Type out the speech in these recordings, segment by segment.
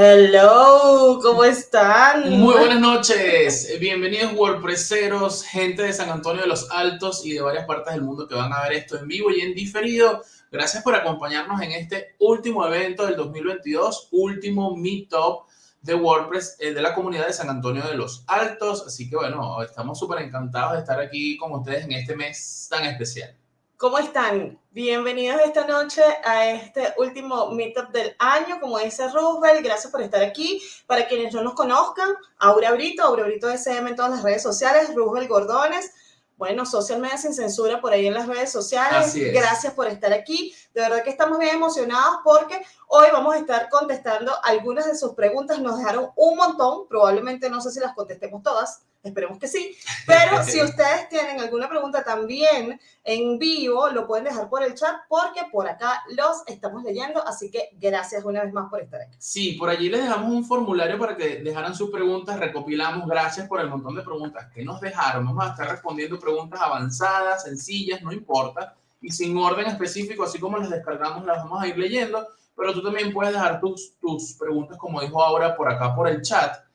Hello, ¿cómo están? Muy buenas noches, bienvenidos WordPresseros, gente de San Antonio de los Altos y de varias partes del mundo que van a ver esto en vivo y en diferido. Gracias por acompañarnos en este último evento del 2022, último Meetup de WordPress eh, de la comunidad de San Antonio de los Altos. Así que bueno, estamos súper encantados de estar aquí con ustedes en este mes tan especial. ¿Cómo están? Bienvenidos esta noche a este último meetup del año. Como dice Roosevelt, gracias por estar aquí. Para quienes no nos conozcan, Aura Brito, Aura Brito SM en todas las redes sociales, Roosevelt Gordones. Bueno, Social Media Sin Censura por ahí en las redes sociales. Gracias por estar aquí. De verdad que estamos bien emocionados porque hoy vamos a estar contestando algunas de sus preguntas. Nos dejaron un montón, probablemente no sé si las contestemos todas, Esperemos que sí. Pero si ustedes tienen alguna pregunta también en vivo, lo pueden dejar por el chat porque por acá los estamos leyendo. Así que gracias una vez más por estar aquí. Sí, por allí les dejamos un formulario para que dejaran sus preguntas. Recopilamos. Gracias por el montón de preguntas que nos dejaron. Vamos a estar respondiendo preguntas avanzadas, sencillas, no importa. Y sin orden específico, así como las descargamos, las vamos a ir leyendo. Pero tú también puedes dejar tus, tus preguntas, como dijo ahora, por acá por el chat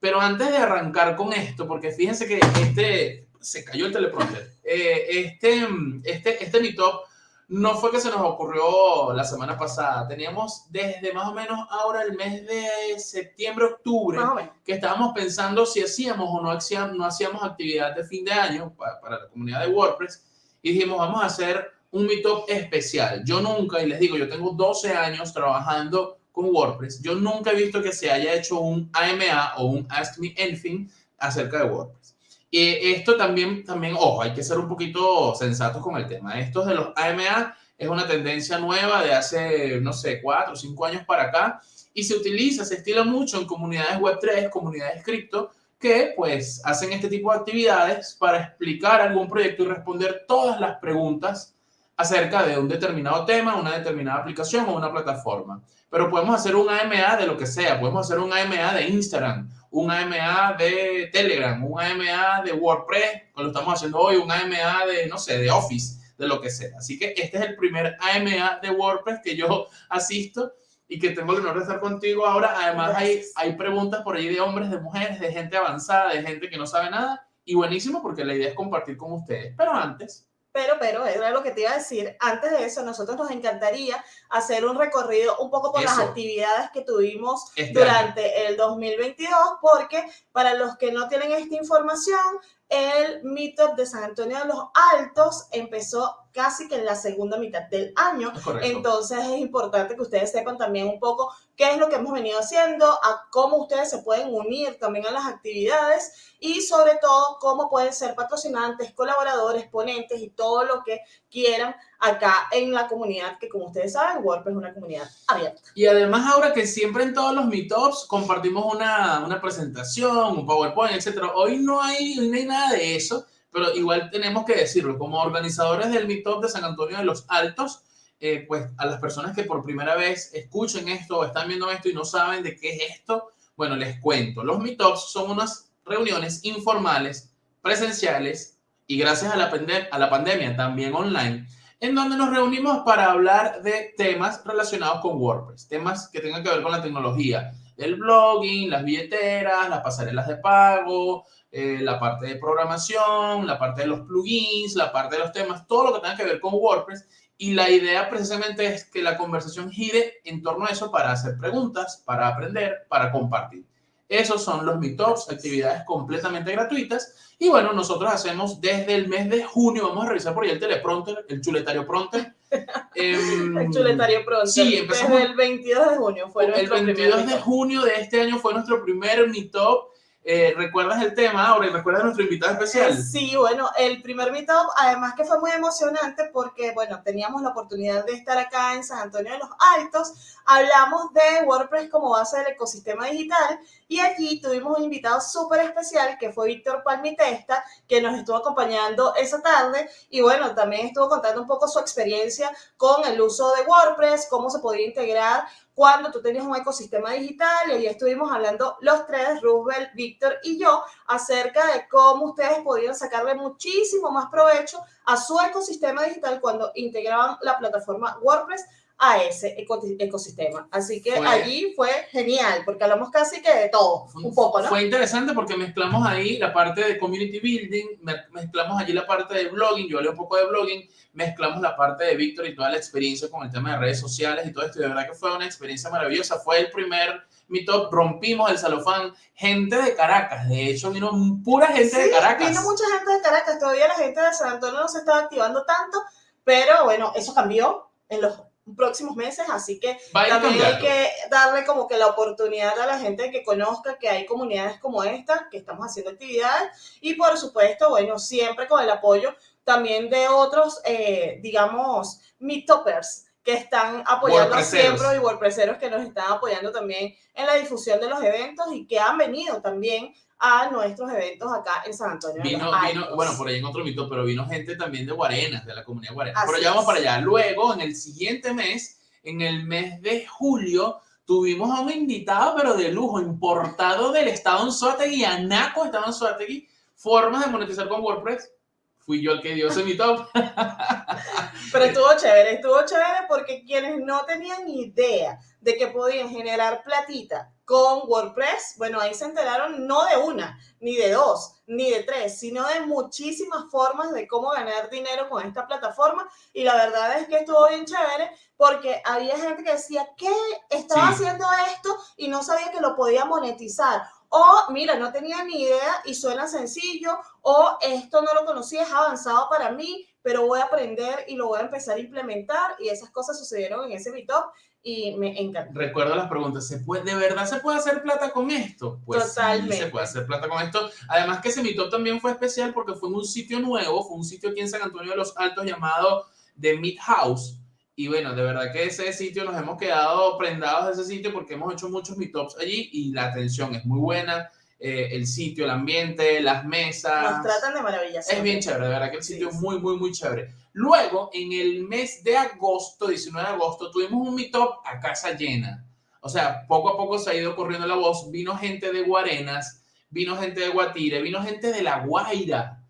pero antes de arrancar con esto, porque fíjense que este, se cayó el teleprompter, eh, este, este, este meetup no fue que se nos ocurrió la semana pasada. Teníamos desde más o menos ahora el mes de septiembre, octubre, que estábamos pensando si hacíamos o no hacíamos, no hacíamos actividad de fin de año para, para, la comunidad de WordPress. Y dijimos, vamos a hacer un meetup especial. Yo nunca, y les digo, yo tengo 12 años trabajando con WordPress, yo nunca he visto que se haya hecho un AMA o un Ask Me Anything acerca de WordPress. Y esto también, también, ojo, hay que ser un poquito sensatos con el tema. Esto de los AMA es una tendencia nueva de hace, no sé, cuatro o cinco años para acá y se utiliza, se estila mucho en comunidades Web3, comunidades cripto, que pues hacen este tipo de actividades para explicar algún proyecto y responder todas las preguntas acerca de un determinado tema, una determinada aplicación o una plataforma. Pero podemos hacer un AMA de lo que sea, podemos hacer un AMA de Instagram, un AMA de Telegram, un AMA de WordPress, como lo estamos haciendo hoy, un AMA de, no sé, de Office, de lo que sea. Así que este es el primer AMA de WordPress que yo asisto y que tengo el honor de estar contigo ahora. Además, hay, hay preguntas por ahí de hombres, de mujeres, de gente avanzada, de gente que no sabe nada. Y buenísimo porque la idea es compartir con ustedes. Pero antes, pero, pero, era lo que te iba a decir. Antes de eso, nosotros nos encantaría hacer un recorrido un poco por las actividades que tuvimos este durante el 2022, porque para los que no tienen esta información, el Meetup de San Antonio de los Altos empezó casi que en la segunda mitad del año. Entonces es importante que ustedes sepan también un poco qué es lo que hemos venido haciendo, a cómo ustedes se pueden unir también a las actividades y sobre todo cómo pueden ser patrocinantes, colaboradores, ponentes y todo lo que quieran acá en la comunidad, que como ustedes saben, WordPress es una comunidad abierta. Y además ahora que siempre en todos los meetups compartimos una, una presentación, un PowerPoint, etcétera. Hoy no hay, no hay nada de eso, pero igual tenemos que decirlo, como organizadores del meetup de San Antonio de los Altos, eh, pues a las personas que por primera vez escuchen esto o están viendo esto y no saben de qué es esto, bueno, les cuento. Los meetups son unas reuniones informales, presenciales y gracias a la, a la pandemia también online, en donde nos reunimos para hablar de temas relacionados con WordPress, temas que tengan que ver con la tecnología, el blogging, las billeteras, las pasarelas de pago, eh, la parte de programación, la parte de los plugins, la parte de los temas, todo lo que tenga que ver con WordPress y la idea precisamente es que la conversación gire en torno a eso para hacer preguntas, para aprender, para compartir. Esos son los Meetups, actividades completamente gratuitas. Y bueno, nosotros hacemos desde el mes de junio, vamos a revisar por ahí el teleprompter, el chuletario pronter. Em, el chuletario pronter. Sí, empezamos. Desde el 22 de junio fue El 22 de junio de este año fue nuestro primer Meetup eh, ¿Recuerdas el tema ahora y recuerdas a nuestro invitado especial? Sí, bueno, el primer meetup, además que fue muy emocionante porque, bueno, teníamos la oportunidad de estar acá en San Antonio de los Altos, hablamos de WordPress como base del ecosistema digital y allí tuvimos un invitado súper especial que fue Víctor Palmitesta, que nos estuvo acompañando esa tarde y, bueno, también estuvo contando un poco su experiencia con el uso de WordPress, cómo se podría integrar cuando tú tenías un ecosistema digital y ahí estuvimos hablando los tres, Roosevelt, Víctor y yo, acerca de cómo ustedes podían sacarle muchísimo más provecho a su ecosistema digital cuando integraban la plataforma WordPress a ese ecosistema. Así que allí fue genial, porque hablamos casi que de todo, un poco, ¿no? Fue interesante porque mezclamos ahí la parte de community building, mezclamos allí la parte de blogging, yo hablé un poco de blogging, mezclamos la parte de Víctor y toda la experiencia con el tema de redes sociales y todo esto, y de verdad que fue una experiencia maravillosa, fue el primer meetup, rompimos el salofán, gente de Caracas, de hecho vino pura gente de Caracas. vino mucha gente de Caracas, todavía la gente de San Antonio no se estaba activando tanto, pero bueno, eso cambió en los próximos meses, así que también hay que darle como que la oportunidad a la gente que conozca que hay comunidades como esta, que estamos haciendo actividades. Y por supuesto, bueno, siempre con el apoyo también de otros, eh, digamos, meetupers que están apoyando siempre y WordPresseros que nos están apoyando también en la difusión de los eventos y que han venido también a nuestros eventos acá en San Antonio. Vino, vino bueno, por ahí en otro mito, pero vino gente también de Guarenas, de la comunidad Guarenas. pero ya vamos para allá. Luego, en el siguiente mes, en el mes de julio, tuvimos a un invitado, pero de lujo, importado del estado en Suategui, Anaco estaba en Suategui, formas de monetizar con WordPress. Fui yo el que dio ese meetup. pero estuvo chévere, estuvo chévere porque quienes no tenían idea de que podían generar platita con WordPress, bueno, ahí se enteraron no de una, ni de dos, ni de tres, sino de muchísimas formas de cómo ganar dinero con esta plataforma. Y la verdad es que estuvo bien chévere porque había gente que decía, ¿qué? Estaba haciendo esto y no sabía que lo podía monetizar. O, mira, no tenía ni idea y suena sencillo. O, esto no lo conocía, es avanzado para mí, pero voy a aprender y lo voy a empezar a implementar. Y esas cosas sucedieron en ese meetup y me encanta. Recuerdo las preguntas, ¿se puede, ¿de verdad se puede hacer plata con esto? Pues Totalmente. se puede hacer plata con esto. Además que ese Meetup también fue especial porque fue en un sitio nuevo, fue un sitio aquí en San Antonio de los Altos llamado The Meet House. Y bueno, de verdad que ese sitio nos hemos quedado prendados de ese sitio porque hemos hecho muchos meetups allí y la atención es muy buena. Eh, el sitio, el ambiente, las mesas. Nos tratan de maravilla. Es bien chévere, de verdad que el sitio es muy, muy, muy chévere. Luego, en el mes de agosto, 19 de agosto, tuvimos un meetup a casa llena. O sea, poco a poco se ha ido corriendo la voz. Vino gente de Guarenas, vino gente de Guatire, vino gente de La Guaira.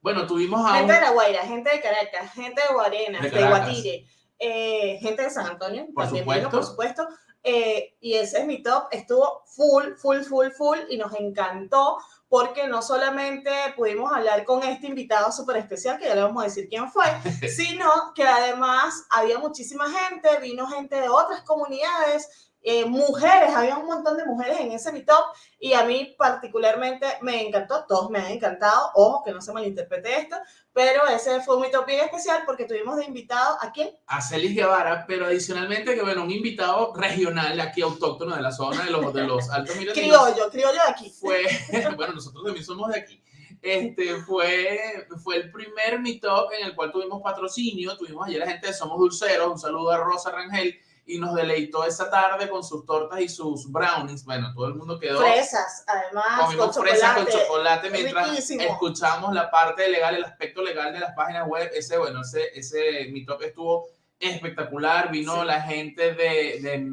Bueno, tuvimos a. Gente de La Guaira, gente de Caracas, gente de Guarenas, de, Guatire, eh, gente de San Antonio, por también supuesto. por supuesto. Eh, y ese meetup estuvo full, full, full, full y nos encantó porque no solamente pudimos hablar con este invitado súper especial, que ya le vamos a decir quién fue, sino que además había muchísima gente, vino gente de otras comunidades, eh, mujeres, había un montón de mujeres en ese meetup y a mí particularmente me encantó, todos me han encantado, ojo que no se malinterprete esto, pero ese fue un meetup bien especial porque tuvimos de invitado a quién? A Celis Guevara, pero adicionalmente que bueno, un invitado regional aquí autóctono de la zona de los, de los Altos Miratinos. Criollo, criollo de aquí. Fue, bueno, nosotros también somos de aquí. Este fue, fue el primer meetup en el cual tuvimos patrocinio, tuvimos ayer la gente de Somos Dulceros, un saludo a Rosa Rangel, y nos deleitó esa tarde con sus tortas y sus brownies. Bueno, todo el mundo quedó. Fresas, además. Comimos con fresas con chocolate mientras escuchamos la parte legal, el aspecto legal de las páginas web. Ese, bueno, ese, ese Meetup estuvo espectacular. Vino la gente de, de,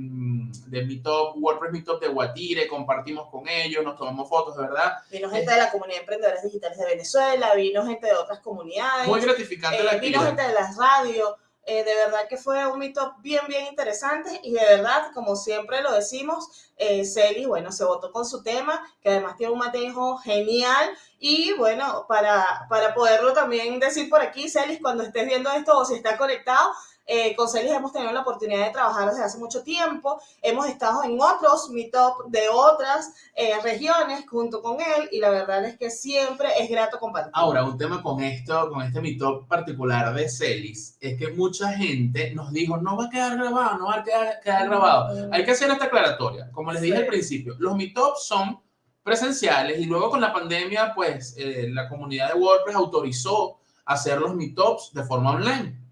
de Meetup, WordPress Meetup de Guatire, compartimos con ellos, nos tomamos fotos, de verdad. Vino gente de la comunidad de emprendedores digitales de Venezuela, vino gente de otras comunidades. Muy gratificante la Vino gente de las radios eh, de verdad que fue un mito bien, bien interesante y de verdad, como siempre lo decimos, eh, Celi, bueno, se votó con su tema, que además tiene un manejo genial y bueno, para, para poderlo también decir por aquí, Celis, cuando estés viendo esto o si está conectado, eh, con Celis hemos tenido la oportunidad de trabajar desde hace mucho tiempo. Hemos estado en otros meetup de otras eh, regiones junto con él y la verdad es que siempre es grato compartir. Ahora, un tema con esto, con este meetup particular de Celis, es que mucha gente nos dijo, no va a quedar grabado, no va a quedar, grabado. Hay que hacer esta aclaratoria. Como les dije al principio, los meetups son presenciales y luego con la pandemia, pues eh, la comunidad de WordPress autorizó hacer los meetups de forma online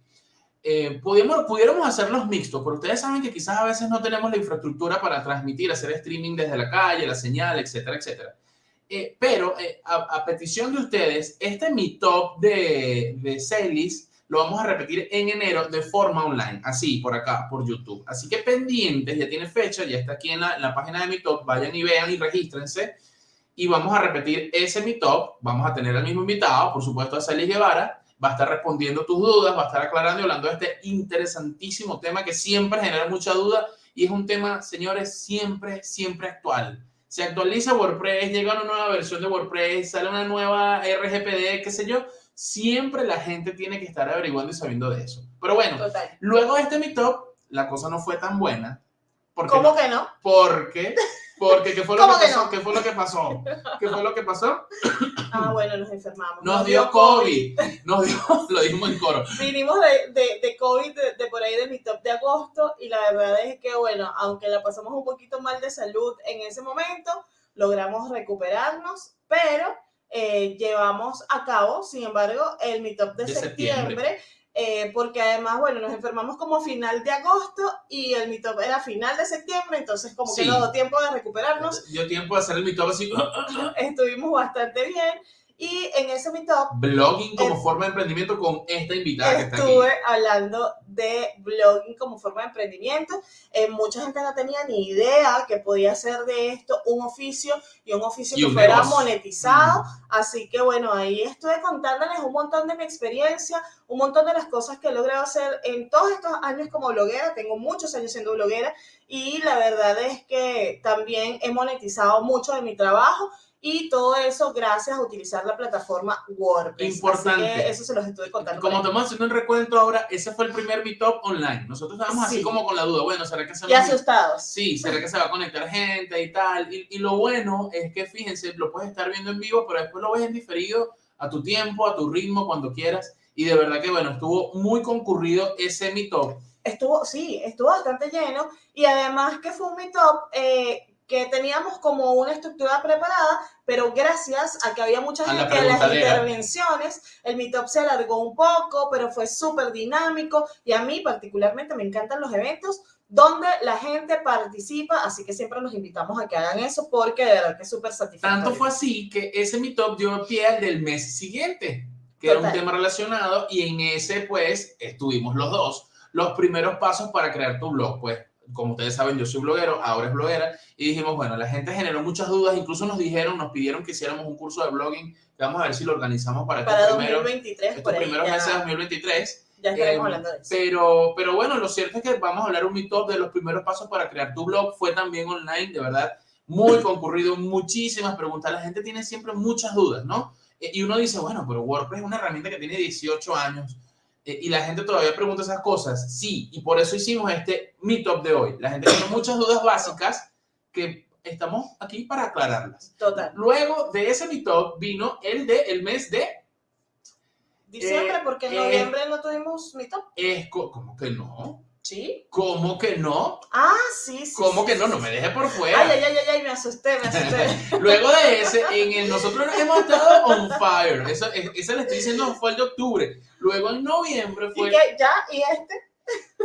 eh, pudiéramos hacerlos mixtos, pero ustedes saben que quizás a veces no tenemos la infraestructura para transmitir, hacer streaming desde la calle, la señal, etcétera, etcétera. Eh, pero eh, a, petición de ustedes, este mi top de, de Celis lo vamos a repetir en enero de forma online, así por acá, por YouTube. Así que pendientes, ya tiene fecha, ya está aquí en la, en la página de mi top, vayan y vean y regístrense. Y vamos a repetir ese mi top, vamos a tener al mismo invitado, por supuesto a Celis Guevara, va a estar respondiendo tus dudas, va a estar aclarando y hablando de este interesantísimo tema que siempre genera mucha duda y es un tema, señores, siempre, siempre actual. Se actualiza WordPress, llega una nueva versión de WordPress, sale una nueva RGPD, qué sé yo, siempre la gente tiene que estar averiguando y sabiendo de eso. Pero bueno, luego de este Mi Top, la cosa no fue tan buena. ¿Cómo que no? Porque porque, ¿qué fue lo que pasó? ¿Qué fue lo que pasó? ¿Qué fue lo que pasó? Ah, bueno, nos enfermamos. Nos, dio, COVID. Nos dio, lo dijimos en coro. Vinimos de, de, de COVID de, por ahí de mi top de agosto y la verdad es que, bueno, aunque la pasamos un poquito mal de salud en ese momento, logramos recuperarnos, pero eh, llevamos a cabo, sin embargo, el mi top de, septiembre eh, porque además, bueno, nos enfermamos como final de agosto y el meetup era final de septiembre, entonces como que nos dio tiempo de recuperarnos. Dio tiempo de hacer el meetup así. Estuvimos bastante bien. Y en ese meetup... Blogging como forma de emprendimiento con esta invitada que está aquí. Estuve hablando de blogging como forma de emprendimiento. Eh, mucha gente no tenía ni idea que podía ser de esto un oficio y un oficio que fuera monetizado. Así que bueno, ahí estuve contándoles un montón de mi experiencia, un montón de las cosas que he logrado hacer en todos estos años como bloguera. Tengo muchos años siendo bloguera y la verdad es que también he monetizado mucho de mi trabajo y todo eso gracias a utilizar la plataforma WordPress. Importante. eso se los estoy contando. Como estamos haciendo un recuento ahora, ese fue el primer Meetup online. Nosotros estábamos así como con la duda, bueno, ¿será que se va asustados. Sí, ¿será que se va a conectar gente y tal? Y, y, lo bueno es que, fíjense, lo puedes estar viendo en vivo, pero después lo ves en diferido a tu tiempo, a tu ritmo, cuando quieras. Y de verdad que, bueno, estuvo muy concurrido ese Meetup. Estuvo, sí, estuvo bastante lleno. Y además que fue un Meetup... Eh, que teníamos como una estructura preparada, pero gracias a que había mucha gente en las intervenciones, el Meetup se alargó un poco, pero fue súper dinámico. Y a mí particularmente me encantan los eventos donde la gente participa, así que siempre los invitamos a que hagan eso porque de verdad que es súper satisfactorio. Tanto fue así que ese Meetup dio pie al del mes siguiente, que era un tema relacionado y en ese pues estuvimos los dos, los primeros pasos para crear tu blog, pues como ustedes saben, yo soy bloguero, ahora es bloguera, y dijimos, bueno, la gente generó muchas dudas, incluso nos dijeron, nos pidieron que hiciéramos un curso de blogging, vamos a ver si lo organizamos para, para estos, 2023, estos primeros meses de 2023. Ya estaremos eh, hablando de eso. Pero, pero bueno, lo cierto es que vamos a hablar un meetup de los primeros pasos para crear tu blog, fue también online, de verdad, muy concurrido, muchísimas preguntas, la gente tiene siempre muchas dudas, ¿no? Eh, y uno dice, bueno, pero WordPress es una herramienta que tiene 18 años, y la gente todavía pregunta esas cosas. Sí, y por eso hicimos este Meetup de hoy. La gente tiene muchas dudas básicas que estamos aquí para aclararlas. Total. Luego de ese Meetup vino el de el mes de diciembre, porque en eh, noviembre no tuvimos Meetup. Es como que no. ¿Sí? ¿Cómo que no? Ah, sí, sí. ¿Cómo que no? No me deje por fuera. Ay, ay, ay, ay, me asusté, me asusté. Luego de ese, en el nosotros hemos estado on fire. Eso, eso le estoy diciendo fue el de octubre. Luego en noviembre fue. ¿Y qué? ¿Ya? ¿Y este?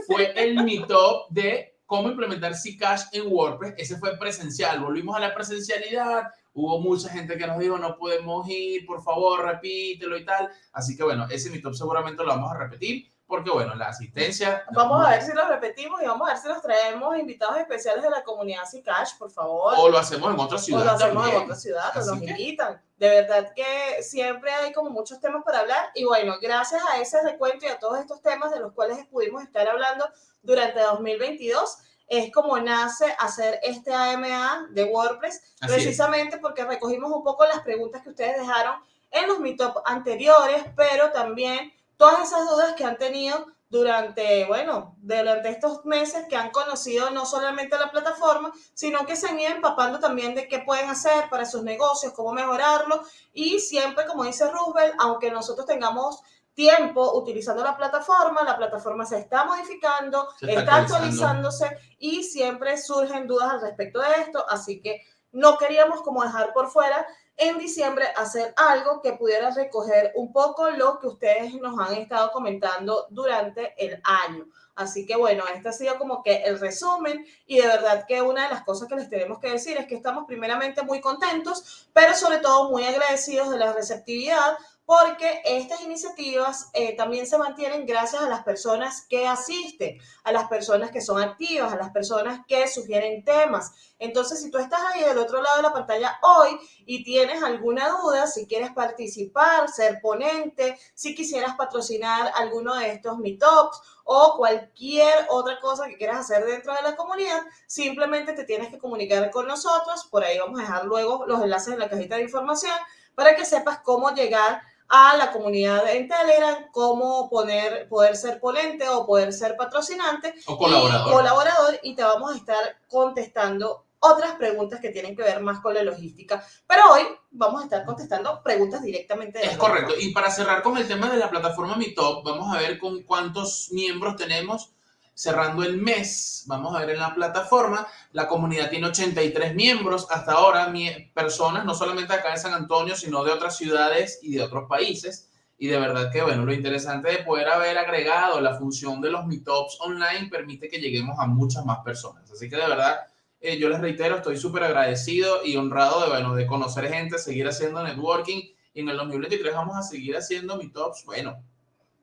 Fue el meetup de cómo implementar Zcash en WordPress. Ese fue presencial. Volvimos a la presencialidad. Hubo mucha gente que nos dijo, no podemos ir, por favor, repítelo y tal. Así que bueno, ese meetup seguramente lo vamos a repetir porque bueno, la asistencia... Vamos a ver si lo repetimos y vamos a ver si nos traemos invitados especiales de la comunidad Cash, por favor. O lo hacemos en otra ciudad. O lo hacemos en otra ciudad, o nos invitan. De verdad que siempre hay como muchos temas para hablar y bueno, gracias a ese recuento y a todos estos temas de los cuales pudimos estar hablando durante 2022, es como nace hacer este AMA de WordPress, precisamente porque recogimos un poco las preguntas que ustedes dejaron en los meetups anteriores, pero también todas esas dudas que han tenido durante, bueno, durante estos meses que han conocido no solamente la plataforma, sino que se han ido empapando también de qué pueden hacer para sus negocios, cómo mejorarlo. Y siempre, como dice Roosevelt, aunque nosotros tengamos tiempo utilizando la plataforma, la plataforma se está modificando, está actualizándose y siempre surgen dudas al respecto de esto, así que no queríamos como dejar por fuera en diciembre hacer algo que pudiera recoger un poco lo que ustedes nos han estado comentando durante el año. Así que bueno, este ha sido como que el resumen y de verdad que una de las cosas que les tenemos que decir es que estamos primeramente muy contentos, pero sobre todo muy agradecidos de la receptividad porque estas iniciativas eh, también se mantienen gracias a las personas que asisten, a las personas que son activas, a las personas que sugieren temas. Entonces, si tú estás ahí del otro lado de la pantalla hoy y tienes alguna duda, si quieres participar, ser ponente, si quisieras patrocinar alguno de estos meetups o cualquier otra cosa que quieras hacer dentro de la comunidad, simplemente te tienes que comunicar con nosotros. Por ahí vamos a dejar luego los enlaces en la cajita de información para que sepas cómo llegar a la comunidad en Telegram, cómo poner, poder ser ponente o poder ser patrocinante o colaborador. Y, colaborador y te vamos a estar contestando otras preguntas que tienen que ver más con la logística. Pero hoy vamos a estar contestando preguntas directamente. De es correcto. Y para cerrar con el tema de la plataforma Meetup, vamos a ver con cuántos miembros tenemos cerrando el mes, vamos a ver en la plataforma, la comunidad tiene 83 miembros hasta ahora, personas no solamente acá en San Antonio, sino de otras ciudades y de otros países. Y de verdad que, bueno, lo interesante de poder haber agregado la función de los meetups online permite que lleguemos a muchas más personas. Así que de verdad, eh, yo les reitero, estoy súper agradecido y honrado de, bueno, de conocer gente, seguir haciendo networking. Y en el 2023 vamos a seguir haciendo meetups, bueno,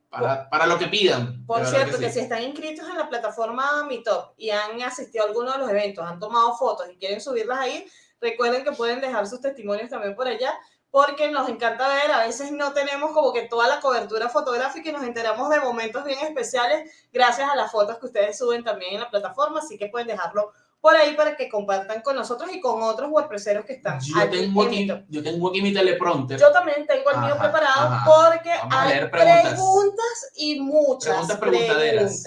para, lo que pidan. Por cierto, que, si están inscritos en la plataforma Meetup y han asistido a alguno de los eventos, han tomado fotos y quieren subirlas ahí, recuerden que pueden dejar sus testimonios también por allá, porque nos encanta ver, a veces no tenemos como que toda la cobertura fotográfica y nos enteramos de momentos bien especiales gracias a las fotos que ustedes suben también en la plataforma, así que pueden dejarlo por ahí para que compartan con nosotros y con otros wordpresseros que están yo tengo aquí, Yo tengo aquí mi teleprompter. Yo también tengo el mío preparado porque hay preguntas. y muchas preguntas. preguntaderas.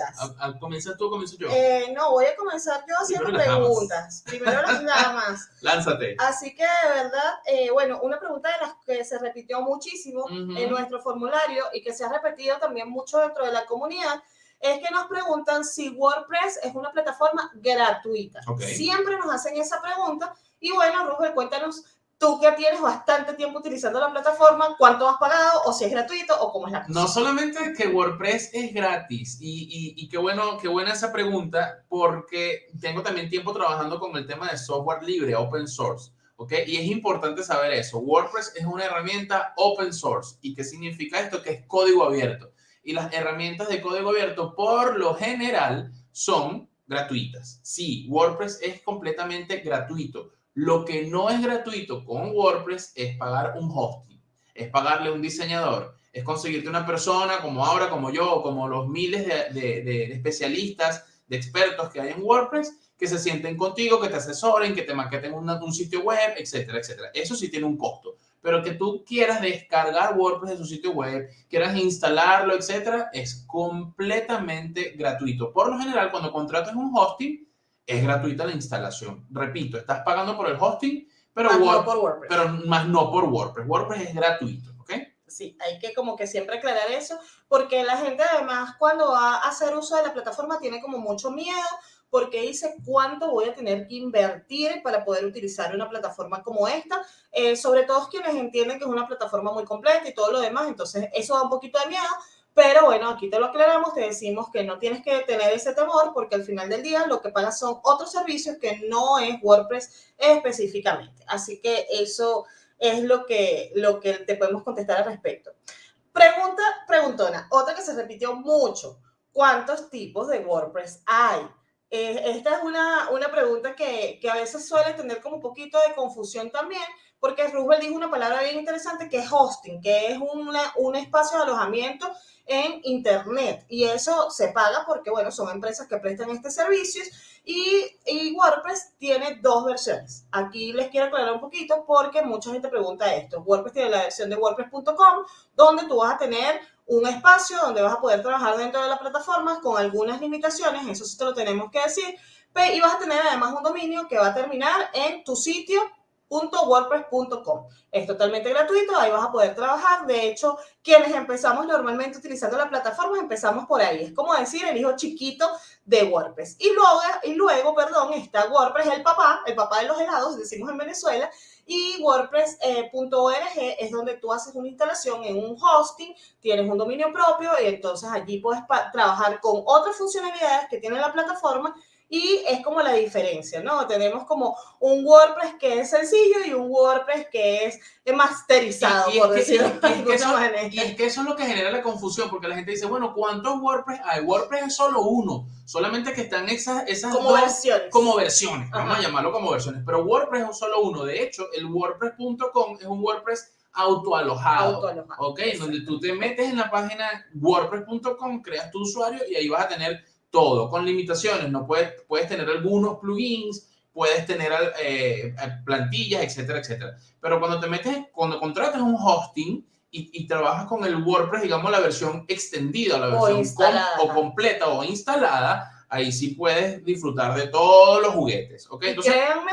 ¿Comienzas tú o comienzo yo? Eh, no, voy a comenzar yo haciendo preguntas. Primero las damas. Lánzate. Así que, de verdad, eh, bueno, una pregunta de las que se repitió muchísimo en nuestro formulario y que se ha repetido también mucho dentro de la comunidad es que nos preguntan si WordPress es una plataforma gratuita. Siempre nos hacen esa pregunta. Y bueno, Rubén, cuéntanos, tú que tienes bastante tiempo utilizando la plataforma, ¿cuánto has pagado? O si es gratuito o cómo es la cosa. No solamente que WordPress es gratis, y, y, qué, bueno, qué buena esa pregunta, porque tengo también tiempo trabajando con el tema de software libre, open source. ¿ok? Y es importante saber eso. WordPress es una herramienta open source. ¿Y qué significa esto? Que es código abierto y las herramientas de código abierto por lo general son gratuitas. Sí, WordPress es completamente gratuito. Lo que no es gratuito con WordPress es pagar un hosting, es pagarle un diseñador, es conseguirte una persona como ahora, como yo, como los miles de, especialistas, de expertos que hay en WordPress, que se sienten contigo, que te asesoren, que te maqueten un sitio web, etcétera, etcétera. Eso sí tiene un costo pero que tú quieras descargar WordPress de su sitio web, quieras instalarlo, etcétera, es completamente gratuito. Por lo general, cuando contratas un hosting, es gratuita la instalación. Repito, estás pagando por el hosting, pero, más no por WordPress. pero más no por WordPress. WordPress es gratuito, ¿ok? Sí, hay que como que siempre aclarar eso, porque la gente además cuando va a hacer uso de la plataforma tiene como mucho miedo porque dice cuánto voy a tener que invertir para poder utilizar una plataforma como esta, eh, sobre todo quienes entienden que es una plataforma muy completa y todo lo demás, entonces eso da un poquito de miedo, pero bueno, aquí te lo aclaramos, te decimos que no tienes que tener ese temor porque al final del día lo que pagas son otros servicios que no es WordPress específicamente. Así que eso es lo que, lo que te podemos contestar al respecto. Pregunta, preguntona, otra que se repitió mucho. ¿Cuántos tipos de WordPress hay? Eh, esta es una, una pregunta que, que, a veces suele tener como un poquito de confusión también, porque Roosevelt dijo una palabra bien interesante que es hosting, que es una, un espacio de alojamiento en Internet. Y eso se paga porque, bueno, son empresas que prestan este servicio. Y, y WordPress tiene dos versiones. Aquí les quiero aclarar un poquito porque mucha gente pregunta esto. WordPress tiene la versión de WordPress.com, donde tú vas a tener un espacio donde vas a poder trabajar dentro de la plataforma con algunas limitaciones, eso sí te lo tenemos que decir, y vas a tener además un dominio que va a terminar en tu sitio .wordpress.com. Es totalmente gratuito, ahí vas a poder trabajar. De hecho, quienes empezamos normalmente utilizando la plataforma, empezamos por ahí. Es como decir el hijo chiquito de WordPress. Y luego, y luego perdón, está WordPress, el papá, el papá de los helados, decimos en Venezuela, y WordPress.org eh, es donde tú haces una instalación en un hosting, tienes un dominio propio y entonces allí puedes trabajar con otras funcionalidades que tiene la plataforma y es como la diferencia, ¿no? Tenemos como un WordPress que es sencillo y un WordPress que es masterizado, por decirlo y, es que eso es lo que genera la confusión, porque la gente dice, bueno, ¿cuántos WordPress hay? WordPress es solo uno, solamente que están esas, esas como versiones. Como versiones, vamos a llamarlo como versiones, pero WordPress es solo uno. De hecho, el WordPress.com es un WordPress autoalojado, autoalojado ¿ok? Donde tú te metes en la página wordpress.com, creas tu usuario y ahí vas a tener todo, con limitaciones, no puedes, puedes tener algunos plugins, puedes tener eh, plantillas, etcétera, etcétera. Pero cuando te metes, cuando contratas un hosting y, y trabajas con el WordPress, digamos la versión extendida, la versión o, completa o instalada, ahí sí puedes disfrutar de todos los juguetes, ¿ok? Entonces, créanme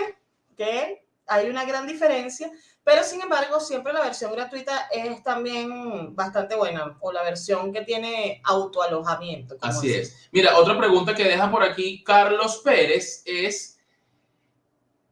que hay una gran diferencia pero sin embargo, siempre la versión gratuita es también bastante buena, o la versión que tiene autoalojamiento. Así es. Mira, otra pregunta que deja por aquí Carlos Pérez es,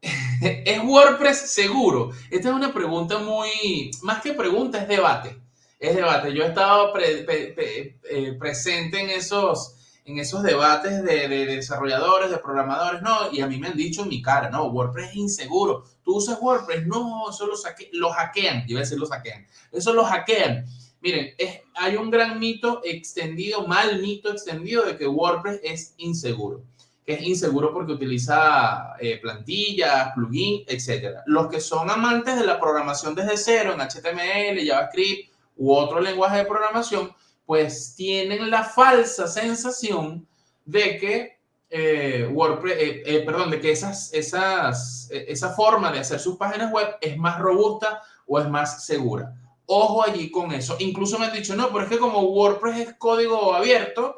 ¿es WordPress seguro? Esta es una pregunta muy, más que pregunta, es debate. Es debate. Yo he estado eh, presente en esos en esos debates de, desarrolladores, de programadores, no, y a mí me han dicho en mi cara, no, WordPress es inseguro. ¿Tú usas WordPress? No, eso lo, saque, lo hackean. Yo iba a decir lo hackean. Eso lo hackean. Miren, es, hay un gran mito extendido, mal mito extendido de que WordPress es inseguro. Que es inseguro porque utiliza eh, plantillas, plugins, etc. Los que son amantes de la programación desde cero en HTML, JavaScript u otro lenguaje de programación, pues tienen la falsa sensación de que eh, WordPress, eh, eh, perdón, de que esas, esas, esa forma de hacer sus páginas web es más robusta o es más segura. Ojo allí con eso. Incluso me han dicho, no, pero es que como WordPress es código abierto,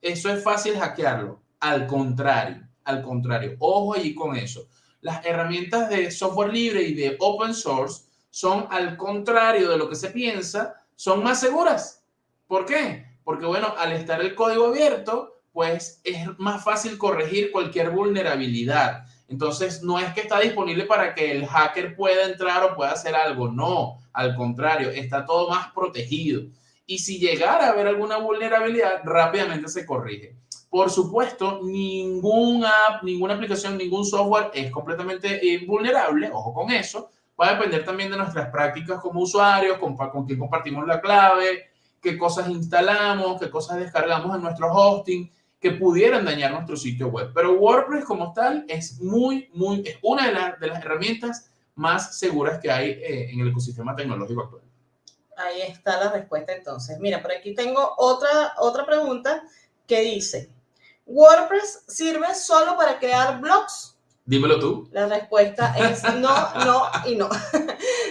eso es fácil hackearlo. Al contrario, al contrario, ojo allí con eso. Las herramientas de software libre y de open source son al contrario de lo que se piensa, son más seguras ¿Por qué? Porque, bueno, al estar el código abierto, pues es más fácil corregir cualquier vulnerabilidad. Entonces, no es que está disponible para que el hacker pueda entrar o pueda hacer algo. No, al contrario, está todo más protegido. Y si llegara a haber alguna vulnerabilidad, rápidamente se corrige. Por supuesto, ninguna app, ninguna aplicación, ningún software es completamente invulnerable. Ojo con eso. Va a depender también de nuestras prácticas como usuarios, con, con quien compartimos la clave, qué cosas instalamos, qué cosas descargamos en nuestro hosting que pudieran dañar nuestro sitio web. Pero WordPress como tal es muy, muy, es una de, de las herramientas más seguras que hay eh, en el ecosistema tecnológico actual. Ahí está la respuesta entonces. Mira, por aquí tengo otra, otra pregunta que dice, ¿WordPress sirve solo para crear blogs? Dímelo tú. La respuesta es no, no y no.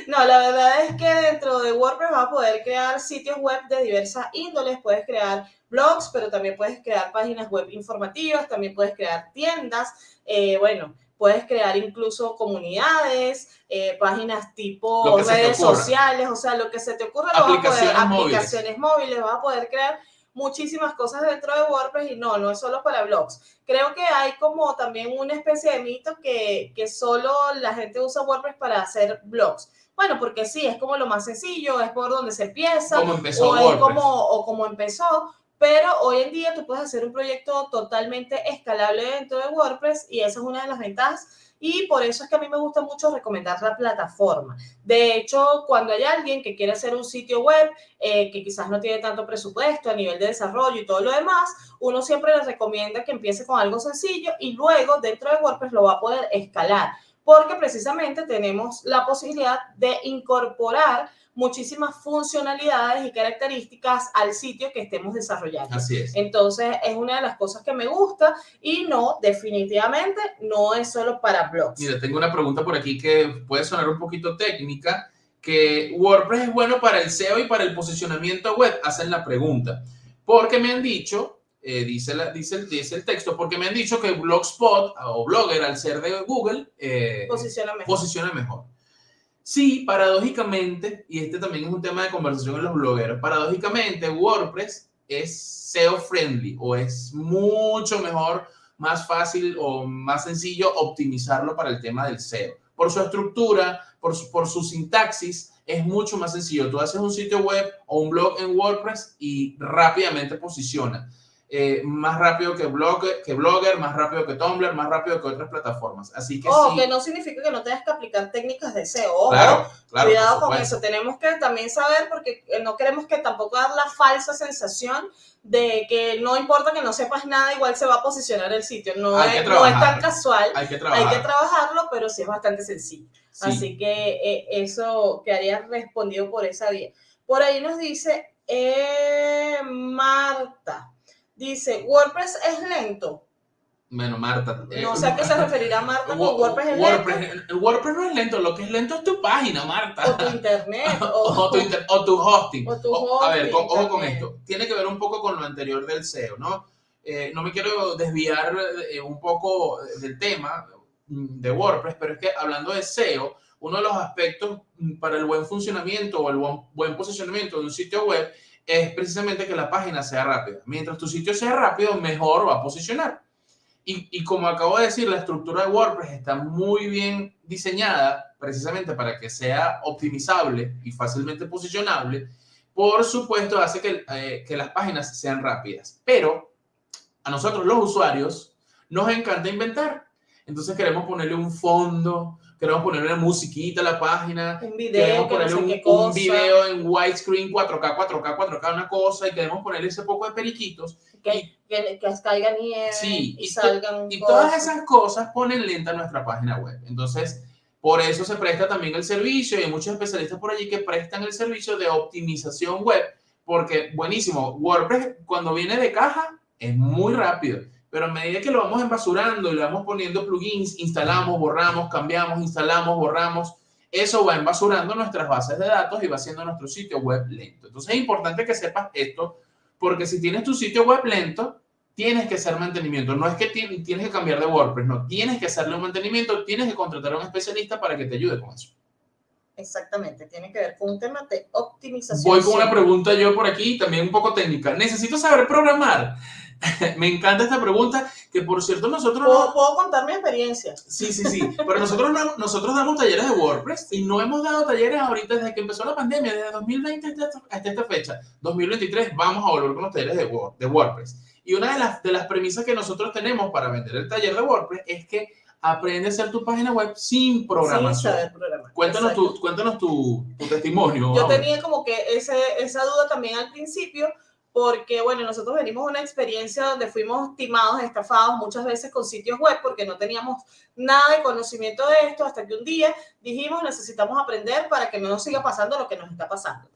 no, la verdad es que dentro de WordPress vas a poder crear sitios web de diversas índoles. Puedes crear blogs, pero también puedes crear páginas web informativas, también puedes crear tiendas. Eh, bueno, puedes crear incluso comunidades, eh, páginas tipo redes sociales, o sea, lo que se te ocurra, aplicaciones, móviles. aplicaciones móviles, vas a poder crear muchísimas cosas dentro de WordPress y no, no es solo para blogs. Creo que hay como también una especie de mito que, que solo la gente usa WordPress para hacer blogs. Bueno, porque sí, es como lo más sencillo, es por donde se empieza. Como empezó o, como, o como empezó. Pero hoy en día tú puedes hacer un proyecto totalmente escalable dentro de WordPress y esa es una de las ventajas y por eso es que a mí me gusta mucho recomendar la plataforma. De hecho, cuando hay alguien que quiere hacer un sitio web eh, que quizás no tiene tanto presupuesto a nivel de desarrollo y todo lo demás, uno siempre le recomienda que empiece con algo sencillo y luego dentro de WordPress lo va a poder escalar porque precisamente tenemos la posibilidad de incorporar muchísimas funcionalidades y características al sitio que estemos desarrollando. Así es. Entonces, es una de las cosas que me gusta y no, definitivamente, no es solo para blogs. Mira, tengo una pregunta por aquí que puede sonar un poquito técnica, que WordPress es bueno para el SEO y para el posicionamiento web. Hacen la pregunta. Porque me han dicho, eh, dice, la, dice, dice, el texto, porque me han dicho que Blogspot o Blogger, al ser de Google, eh, posiciona mejor. Posiciona mejor. Sí, paradójicamente, y este también es un tema de conversación en los blogueros, paradójicamente WordPress es SEO friendly o es mucho mejor, más fácil o más sencillo optimizarlo para el tema del SEO. Por su estructura, por su, por su sintaxis, es mucho más sencillo. Tú haces un sitio web o un blog en WordPress y rápidamente posiciona. Eh, más rápido que Blogger, que Blogger, más rápido que Tumblr, más rápido que otras plataformas. Así que oh, sí. que no significa que no tengas que aplicar técnicas de SEO. Claro, claro, Cuidado con eso. Tenemos que también saber, porque eh, no queremos que tampoco dar la falsa sensación de que no importa que no sepas nada, igual se va a posicionar el sitio. No, Hay que es, no es tan casual. Hay que Hay trabajar. que trabajarlo, pero sí es bastante sencillo. Sí. Así que eh, eso quedaría respondido por esa vía. Por ahí nos dice eh, Marta. Dice, ¿WordPress es lento? Bueno, Marta. eh, No sé a qué se referirá Marta con WordPress es lento. WordPress, el WordPress no es lento, lo que es lento es tu página, Marta. O tu internet. O, o, tu inter- o tu hosting. o tu O- a ver, hosting con- ojo con esto. Tiene que ver un poco con lo anterior del SEO, ¿no? Eh, no me quiero desviar eh, un poco del tema mm, de WordPress, pero es que hablando de SEO, uno de los aspectos mm, para el buen funcionamiento o el buen, buen posicionamiento de un sitio web es precisamente que la página sea rápida. Mientras tu sitio sea rápido, mejor va a posicionar. Y, y como acabo de decir, la estructura de WordPress está muy bien diseñada precisamente para que sea optimizable y fácilmente posicionable. Por supuesto, hace que, eh, que las páginas sean rápidas. Pero a nosotros los usuarios nos encanta inventar. Entonces queremos ponerle un fondo, queremos ponerle una musiquita a la página, Un video, queremos que no ponerle sé un, qué un cosa. video en widescreen 4K, 4K, 4K, una cosa, y queremos ponerle ese poco de periquitos. que, que, que caiga nieve Sí, y, y salgan Y cosas. todas esas cosas ponen lenta nuestra página web. Entonces, por eso se presta también el servicio y hay muchos especialistas por allí que prestan el servicio de optimización web, porque buenísimo, WordPress cuando viene de caja es muy rápido, pero a medida que lo vamos embasurando y le vamos poniendo plugins, instalamos, borramos, cambiamos, instalamos, borramos, eso va embasurando nuestras bases de datos y va haciendo nuestro sitio web lento. Entonces es importante que sepas esto, porque si tienes tu sitio web lento, tienes que hacer mantenimiento. No es que ti- tienes que cambiar de WordPress, no, tienes que hacerle un mantenimiento, tienes que contratar a un especialista para que te ayude con eso. Exactamente, tiene que ver con un tema de optimización. Voy con una pregunta yo por aquí, también un poco técnica. ¿Necesito saber programar? Me encanta esta pregunta, que por cierto nosotros... ¿Puedo, no- puedo contar mi experiencia. Sí, sí, sí, pero nosotros, no- nosotros damos talleres de WordPress y no hemos dado talleres ahorita desde que empezó la pandemia, desde 2020 hasta hasta esta fecha, 2023, vamos a volver con los talleres de, Word- de WordPress. Y una de las, de las premisas que nosotros tenemos para vender el taller de WordPress es que aprende a hacer tu página web sin Sin programación. saber programar. Cuéntanos, tu, cuéntanos tu, tu testimonio. Yo tenía como que ese, esa duda también al principio, porque bueno, nosotros venimos de una experiencia donde fuimos timados, estafados muchas veces con sitios web porque no teníamos nada de conocimiento de esto hasta que un día dijimos necesitamos aprender para que no nos siga pasando lo que nos está pasando.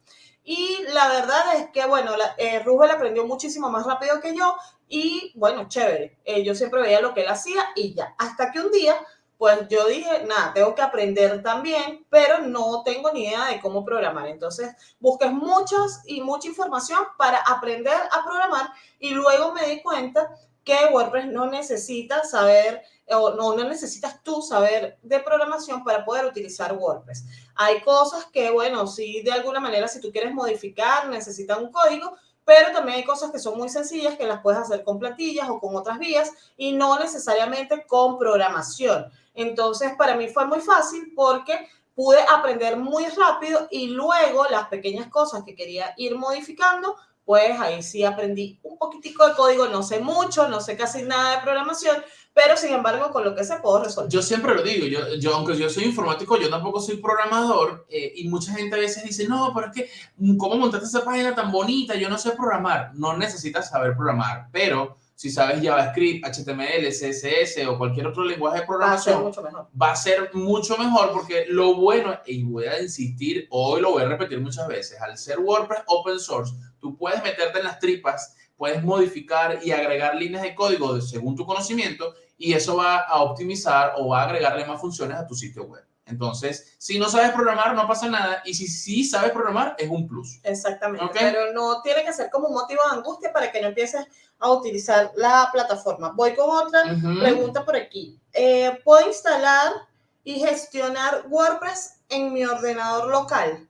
Y la verdad es que, bueno, la, eh, Rubel aprendió muchísimo más rápido que yo y, bueno, chévere. Eh, yo siempre veía lo que él hacía y ya. Hasta que un día, pues yo dije, nada, tengo que aprender también, pero no tengo ni idea de cómo programar. Entonces, busqué muchas y mucha información para aprender a programar y luego me di cuenta que WordPress no necesita saber o no, necesitas tú saber de programación para poder utilizar WordPress. Hay cosas que, bueno, sí, de alguna manera, si tú quieres modificar, necesitan un código, pero también hay cosas que son muy sencillas que las puedes hacer con plantillas o con otras vías y no necesariamente con programación. Entonces, para mí fue muy fácil porque pude aprender muy rápido y luego las pequeñas cosas que quería ir modificando, pues ahí sí aprendí un poquitico de código, no sé mucho, no sé casi nada de programación, pero sin embargo con lo que se puedo resolver. Yo siempre lo digo, yo, yo aunque yo soy informático, yo tampoco soy programador eh, y mucha gente a veces dice, no, pero es que, ¿cómo montaste esa página tan bonita? Yo no sé programar. No necesitas saber programar, pero si sabes JavaScript, HTML, CSS o cualquier otro lenguaje de Va a ser programación, mucho mejor. va a ser mucho mejor porque lo bueno, y voy a insistir, hoy lo voy a repetir muchas veces, al ser WordPress open source, tú puedes meterte en las tripas, puedes modificar y agregar líneas de código según tu conocimiento y eso va a optimizar o va a agregarle más funciones a tu sitio web. Entonces, si no sabes programar, no pasa nada y si sí sabes programar, es un plus. Exactamente, pero no tiene que ser como un motivo de angustia para que no empieces a utilizar la plataforma. Voy con otra pregunta por aquí. Eh, ¿Puedo instalar y gestionar WordPress en mi ordenador local?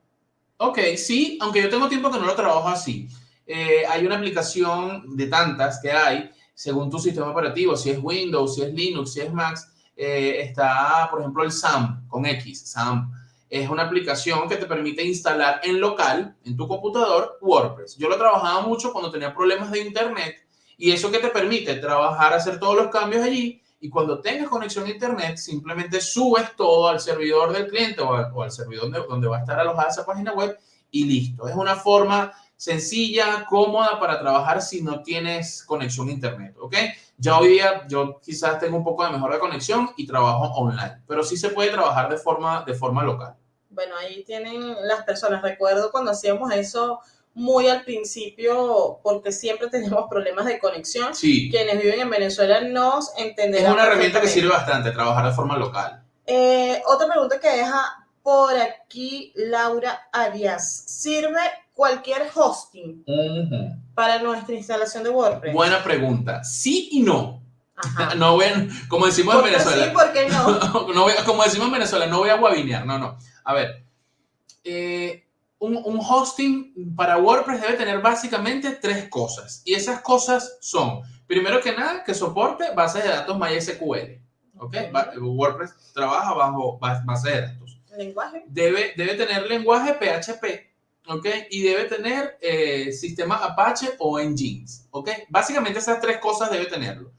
Ok, sí, aunque yo tengo tiempo que no lo trabajo así. Eh, hay una aplicación de tantas que hay, según tu sistema operativo, si es Windows, si es Linux, si es Mac, eh, está, por ejemplo, el SAM con X, SAM. Es una aplicación que te permite instalar en local, en tu computador, WordPress. Yo lo trabajaba mucho cuando tenía problemas de internet Y eso que te permite trabajar, hacer todos los cambios allí y cuando tengas conexión a internet, simplemente subes todo al servidor del cliente o, al servidor donde, donde va a estar alojada esa página web y listo. Es una forma sencilla, cómoda para trabajar si no tienes conexión a internet, ¿ok? Ya hoy día yo quizás tengo un poco de mejor de conexión y trabajo online, pero sí se puede trabajar de forma, de forma local. Bueno, ahí tienen las personas. Recuerdo cuando hacíamos eso muy al principio, porque siempre tenemos problemas de conexión. Sí. Quienes viven en Venezuela nos entenderán. Es una herramienta que sirve bastante, trabajar de forma local. Eh, otra pregunta que deja por aquí Laura Arias. ¿Sirve cualquier hosting para nuestra instalación de WordPress? Buena pregunta. Sí y no. No voy como decimos en Venezuela. Sí, ¿por qué no? no voy, como decimos en Venezuela, no voy a guabinear. No, no. A ver. Eh, un, un, hosting para WordPress debe tener básicamente tres cosas. Y esas cosas son, primero que nada, que soporte bases de datos MySQL. ¿Ok? WordPress trabaja bajo base de datos. ¿Lenguaje? Debe, debe tener lenguaje PHP. ¿Ok? Y debe tener eh, sistema Apache o Nginx, ¿ok? Básicamente esas tres cosas debe tenerlo.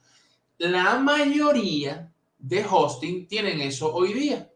La mayoría de hosting tienen eso hoy día.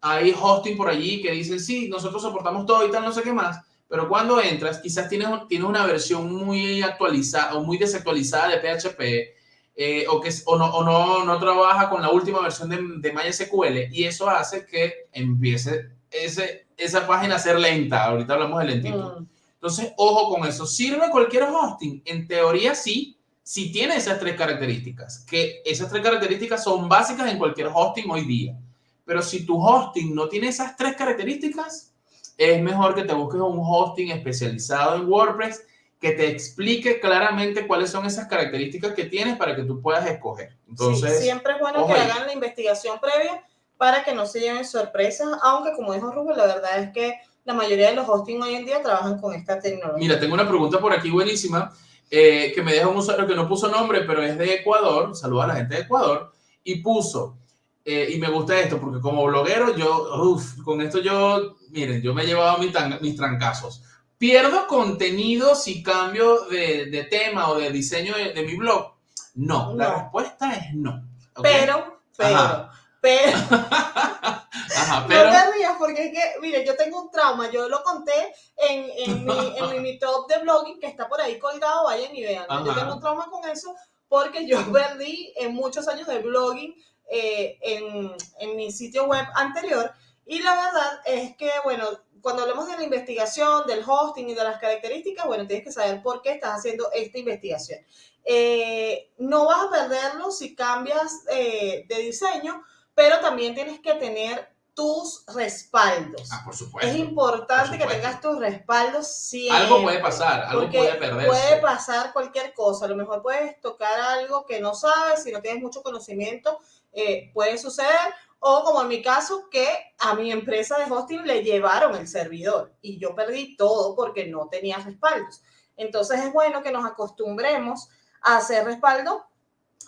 Hay hosting por allí que dicen, sí, nosotros soportamos todo y tal, no sé qué más, pero cuando entras, quizás tienes, tienes una versión muy actualizada o muy desactualizada de PHP, eh, o que o, no, o no, no, trabaja con la última versión de, de MySQL, y eso hace que empiece ese, esa página ser lenta. Ahorita hablamos de lentitud. Mm. Entonces, ojo con eso. ¿Sirve cualquier hosting? En teoría sí, si tiene esas tres características, que esas tres características son básicas en cualquier hosting hoy día. Pero si tu hosting no tiene esas tres características, es mejor que te busques un hosting especializado en WordPress que te explique claramente cuáles son esas características que tienes para que tú puedas escoger. Entonces, siempre es bueno que hagan la investigación previa para que no se lleven sorpresas, aunque como dijo Rubén, la verdad es que la mayoría de los hosting hoy en día trabajan con esta tecnología. Mira, tengo una pregunta por aquí buenísima eh, que me deja un usuario que no puso nombre, pero es de Ecuador, saluda a la gente de Ecuador, y puso, eh, y me gusta esto, porque como bloguero, yo, uff, con esto yo, miren, yo me he llevado mis, mis trancazos. ¿Pierdo contenido si cambio de, de tema o de diseño de, mi blog? No, la respuesta es no. Pero, pero, pero, pero... No te rías porque es que, mire, yo tengo un trauma, yo lo conté en, en, mi, en mi, top de blogging que está por ahí colgado, vayan y vean. Yo tengo un trauma con eso porque yo perdí en muchos años de blogging eh, en, en mi sitio web anterior y la verdad es que, bueno, cuando hablamos de la investigación, del hosting y de las características, bueno, tienes que saber por qué estás haciendo esta investigación. Eh, no vas a perderlo si cambias eh, de diseño, pero también tienes que tener tus respaldos. Ah, por supuesto. Es importante que tengas tus respaldos siempre. Algo puede pasar, algo puede perderse. Puede pasar cualquier cosa. A lo mejor puedes tocar algo que no sabes, si no tienes mucho conocimiento, eh, puede suceder. O como en mi caso, que a mi empresa de hosting le llevaron el servidor y yo perdí todo porque no tenía respaldos. Entonces es bueno que nos acostumbremos a hacer respaldo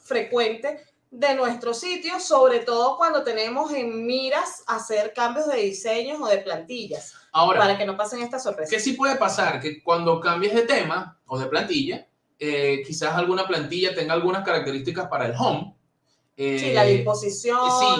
frecuente de nuestro sitio, sobre todo cuando tenemos en miras hacer cambios de diseños o de plantillas. Ahora, para que no pasen estas sorpresas. ¿Qué sí puede pasar? Que cuando cambies de tema o de plantilla, eh, quizás alguna plantilla tenga algunas características para el home. Sí, la eh, disposición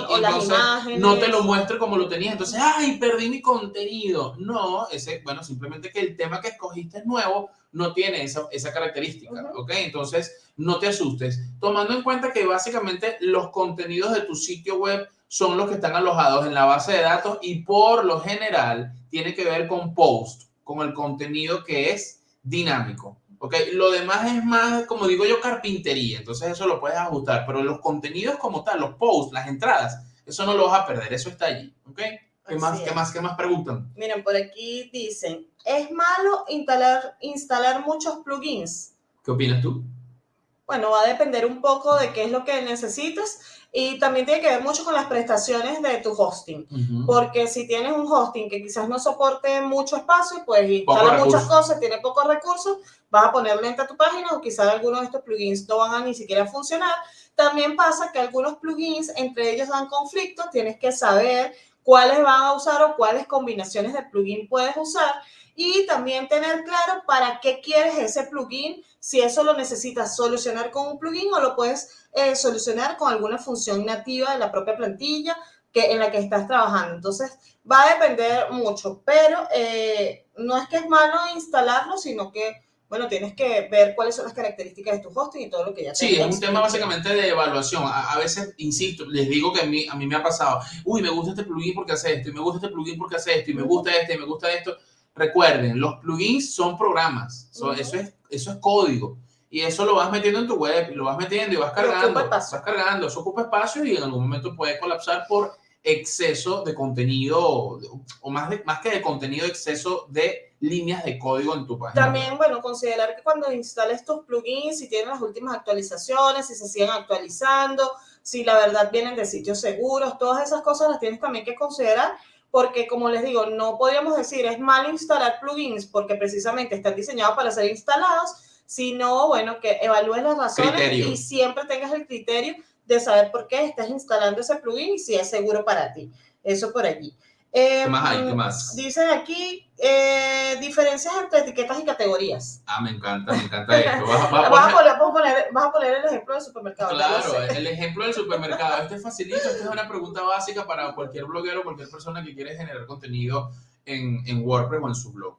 o las imágenes. No te lo muestre como lo tenías. Entonces, ¡ay, perdí mi contenido! No, ese, bueno, simplemente que el tema que escogiste es nuevo, no tiene esa, esa característica, ¿ok? Entonces, no te asustes, tomando en cuenta que básicamente los contenidos de tu sitio web son los que están alojados en la base de datos y por lo general tiene que ver con post, con el contenido que es dinámico. ¿Ok? Lo demás es más, como digo yo, carpintería, entonces eso lo puedes ajustar, pero los contenidos como tal, los posts, las entradas, eso no lo vas a perder, eso está allí, ¿ok? ¿Qué más, ¿Qué más, qué más preguntan? Miren, por aquí dicen, ¿es malo instalar, instalar muchos plugins? ¿Qué opinas tú? Bueno, va a depender un poco de qué es lo que necesites y también tiene que ver mucho con las prestaciones de tu hosting. Porque si tienes un hosting que quizás no soporte mucho espacio, pues instala muchas cosas, tiene pocos recursos, vas a poner lenta tu página o quizás algunos de estos plugins no van a ni siquiera funcionar. También pasa que algunos plugins entre ellos dan conflicto, tienes que saber cuáles van a usar o cuáles combinaciones de plugin puedes usar y también tener claro para qué quieres ese plugin si eso lo necesitas solucionar con un plugin o lo puedes eh, solucionar con alguna función nativa de la propia plantilla que, en la que estás trabajando. Entonces, va a depender mucho, pero eh, no es que es malo instalarlo, sino que bueno, tienes que ver cuáles son las características de tu hosting y todo lo que ya Sí, es un tema básicamente de evaluación. A, veces, insisto, les digo que a mí, a mí me ha pasado, uy, me gusta este plugin porque hace esto, y me gusta este plugin porque hace esto, y me gusta este, y me gusta esto. Recuerden, los plugins son programas, eso, es, eso es código. Y eso lo vas metiendo en tu web, lo vas metiendo y vas cargando, vas cargando, eso ocupa espacio y en algún momento puede colapsar por exceso de contenido, o más, de, más que de contenido, exceso de líneas de código en tu página. También, bueno, considerar que cuando instales tus plugins, si tienen las últimas actualizaciones, si se siguen actualizando, si la verdad vienen de sitios seguros, todas esas cosas las tienes también que considerar porque como les digo, no podríamos decir es mal instalar plugins porque precisamente están diseñados para ser instalados, sino, bueno, que evalúes las razones y siempre tengas el criterio de saber por qué estás instalando ese plugin y si es seguro para ti. Eso por allí. ¿Qué más hay? ¿Qué em, más? Dicen aquí eh, diferencias entre etiquetas y categorías. Ah, me encanta, me encanta esto. Vas, a, poner, vas a poner el ejemplo del supermercado. Claro, el ejemplo del supermercado. Este es facilito, esta es una pregunta básica para cualquier bloguero, cualquier persona que quiere generar contenido en, en WordPress o en su blog.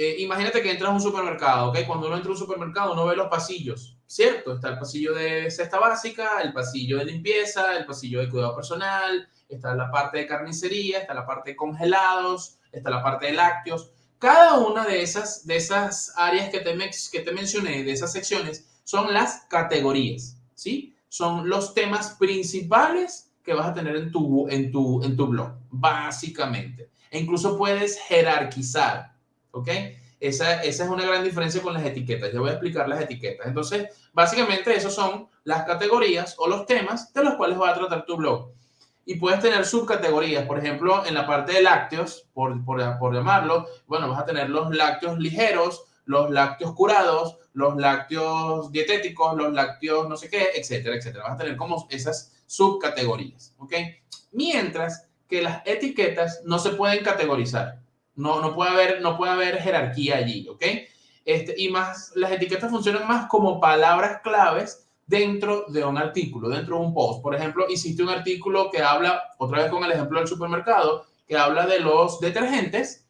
Eh, imagínate que entras a un supermercado, ¿ok? Cuando uno entra a un supermercado, uno ve los pasillos, ¿cierto? Está el pasillo de cesta básica, el pasillo de limpieza, el pasillo de cuidado personal, está la parte de carnicería, está la parte de congelados, está la parte de lácteos. Cada una de esas, de esas áreas que te, que te mencioné, de esas secciones, son las categorías, ¿sí? Son los temas principales que vas a tener en tu, en tu, en tu blog, básicamente. E incluso puedes jerarquizar, ¿ok? Esa, esa, es una gran diferencia con las etiquetas. Yo voy a explicar las etiquetas. Entonces, básicamente, esos son las categorías o los temas de los cuales va a tratar tu blog y puedes tener subcategorías. Por ejemplo, en la parte de lácteos, por, por, por, llamarlo, bueno, vas a tener los lácteos ligeros, los lácteos curados, los lácteos dietéticos, los lácteos no sé qué, etcétera, etcétera. Vas a tener como esas subcategorías, ¿ok? Mientras que las etiquetas no se pueden categorizar. No, no, puede, haber, no puede haber jerarquía allí, ¿ok? Este, y más, las etiquetas funcionan más como palabras claves dentro de un artículo, dentro de un post. Por ejemplo, hiciste un artículo que habla, otra vez con el ejemplo del supermercado, que habla de los detergentes,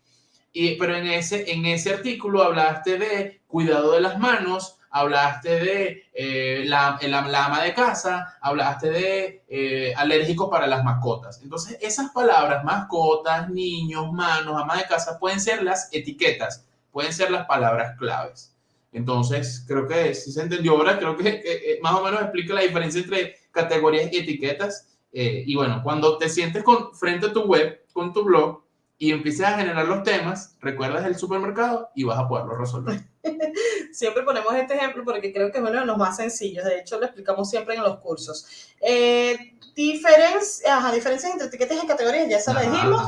y, pero en ese, en ese artículo hablaste de cuidado de las manos, hablaste de eh, la, la, ama de casa, hablaste de eh, alérgicos para las mascotas. Entonces, esas palabras, mascotas, niños, manos, ama de casa, pueden ser las etiquetas, pueden ser las palabras claves. Entonces, creo que si se entendió ahora, creo que eh, más o menos explica la diferencia entre categorías y etiquetas. Eh, y bueno, cuando te sientes con, frente a tu web, con tu blog, y empieces a generar los temas, recuerdas el supermercado y vas a poderlo resolver. siempre ponemos este ejemplo porque creo que es uno de los más sencillos. De hecho, lo explicamos siempre en los cursos. Eh, diferencias entre etiquetas y categorías, ya se lo dijimos.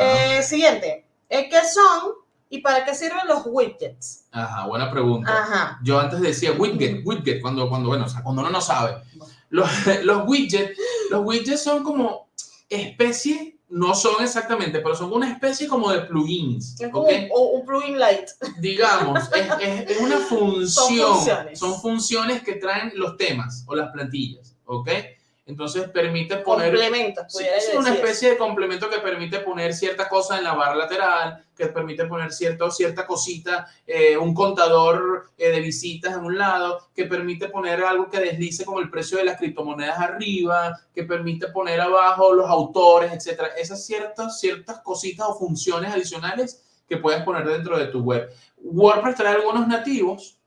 Eh, siguiente, ¿qué son ¿Y para qué sirven los widgets? Ajá, buena pregunta. Ajá. Yo antes decía widget, widget, cuando, cuando, bueno, o sea, cuando uno no sabe. Los, los widgets, los widgets son como especie, no son exactamente, pero son una especie como de plugins. Es como un, plugin light. Digamos, es, es, una función. Son funciones. son funciones que traen los temas o las plantillas, ¿ok? Entonces permite poner... Complementos. es una especie de complemento que permite poner cierta cosa en la barra lateral, que permite poner cierto, cierta cosita, eh, un contador eh, de visitas en un lado, que permite poner algo que deslice como el precio de las criptomonedas arriba, que permite poner abajo los autores, etcétera. Esas ciertas, ciertas cositas o funciones adicionales que puedes poner dentro de tu web. WordPress trae algunos nativos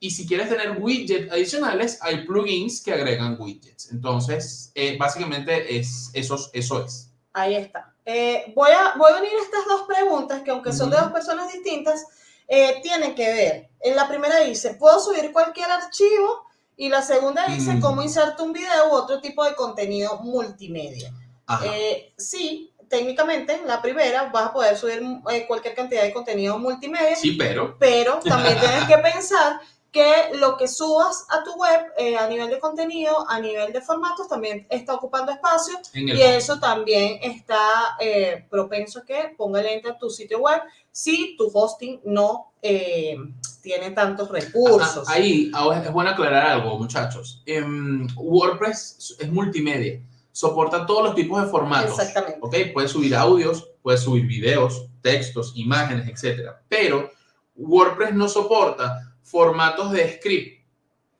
y si quieres tener widgets adicionales, hay plugins que agregan widgets. Entonces, eh, básicamente es, eso, eso es. Ahí está. Eh, voy, a, voy a unir estas dos preguntas que aunque son de dos personas distintas, eh, tienen que ver. En la primera dice, ¿puedo subir cualquier archivo? Y la segunda dice, mm. ¿cómo inserto un video u otro tipo de contenido multimedia? sí, técnicamente, la primera, vas a poder subir cualquier cantidad de contenido multimedia. Sí, pero. Pero también tienes que pensar que lo que subas a tu web eh, a nivel de contenido, a nivel de formatos, también está ocupando espacio y eso también está eh, propenso a que ponga lenta tu sitio web si tu hosting no eh, tiene tantos recursos. ahí es bueno aclarar algo, muchachos. Em, WordPress es multimedia, soporta todos los tipos de formatos. Exactamente. ¿ok? Puedes subir audios, puedes subir videos, textos, imágenes, etcétera. Pero WordPress no soporta formatos de script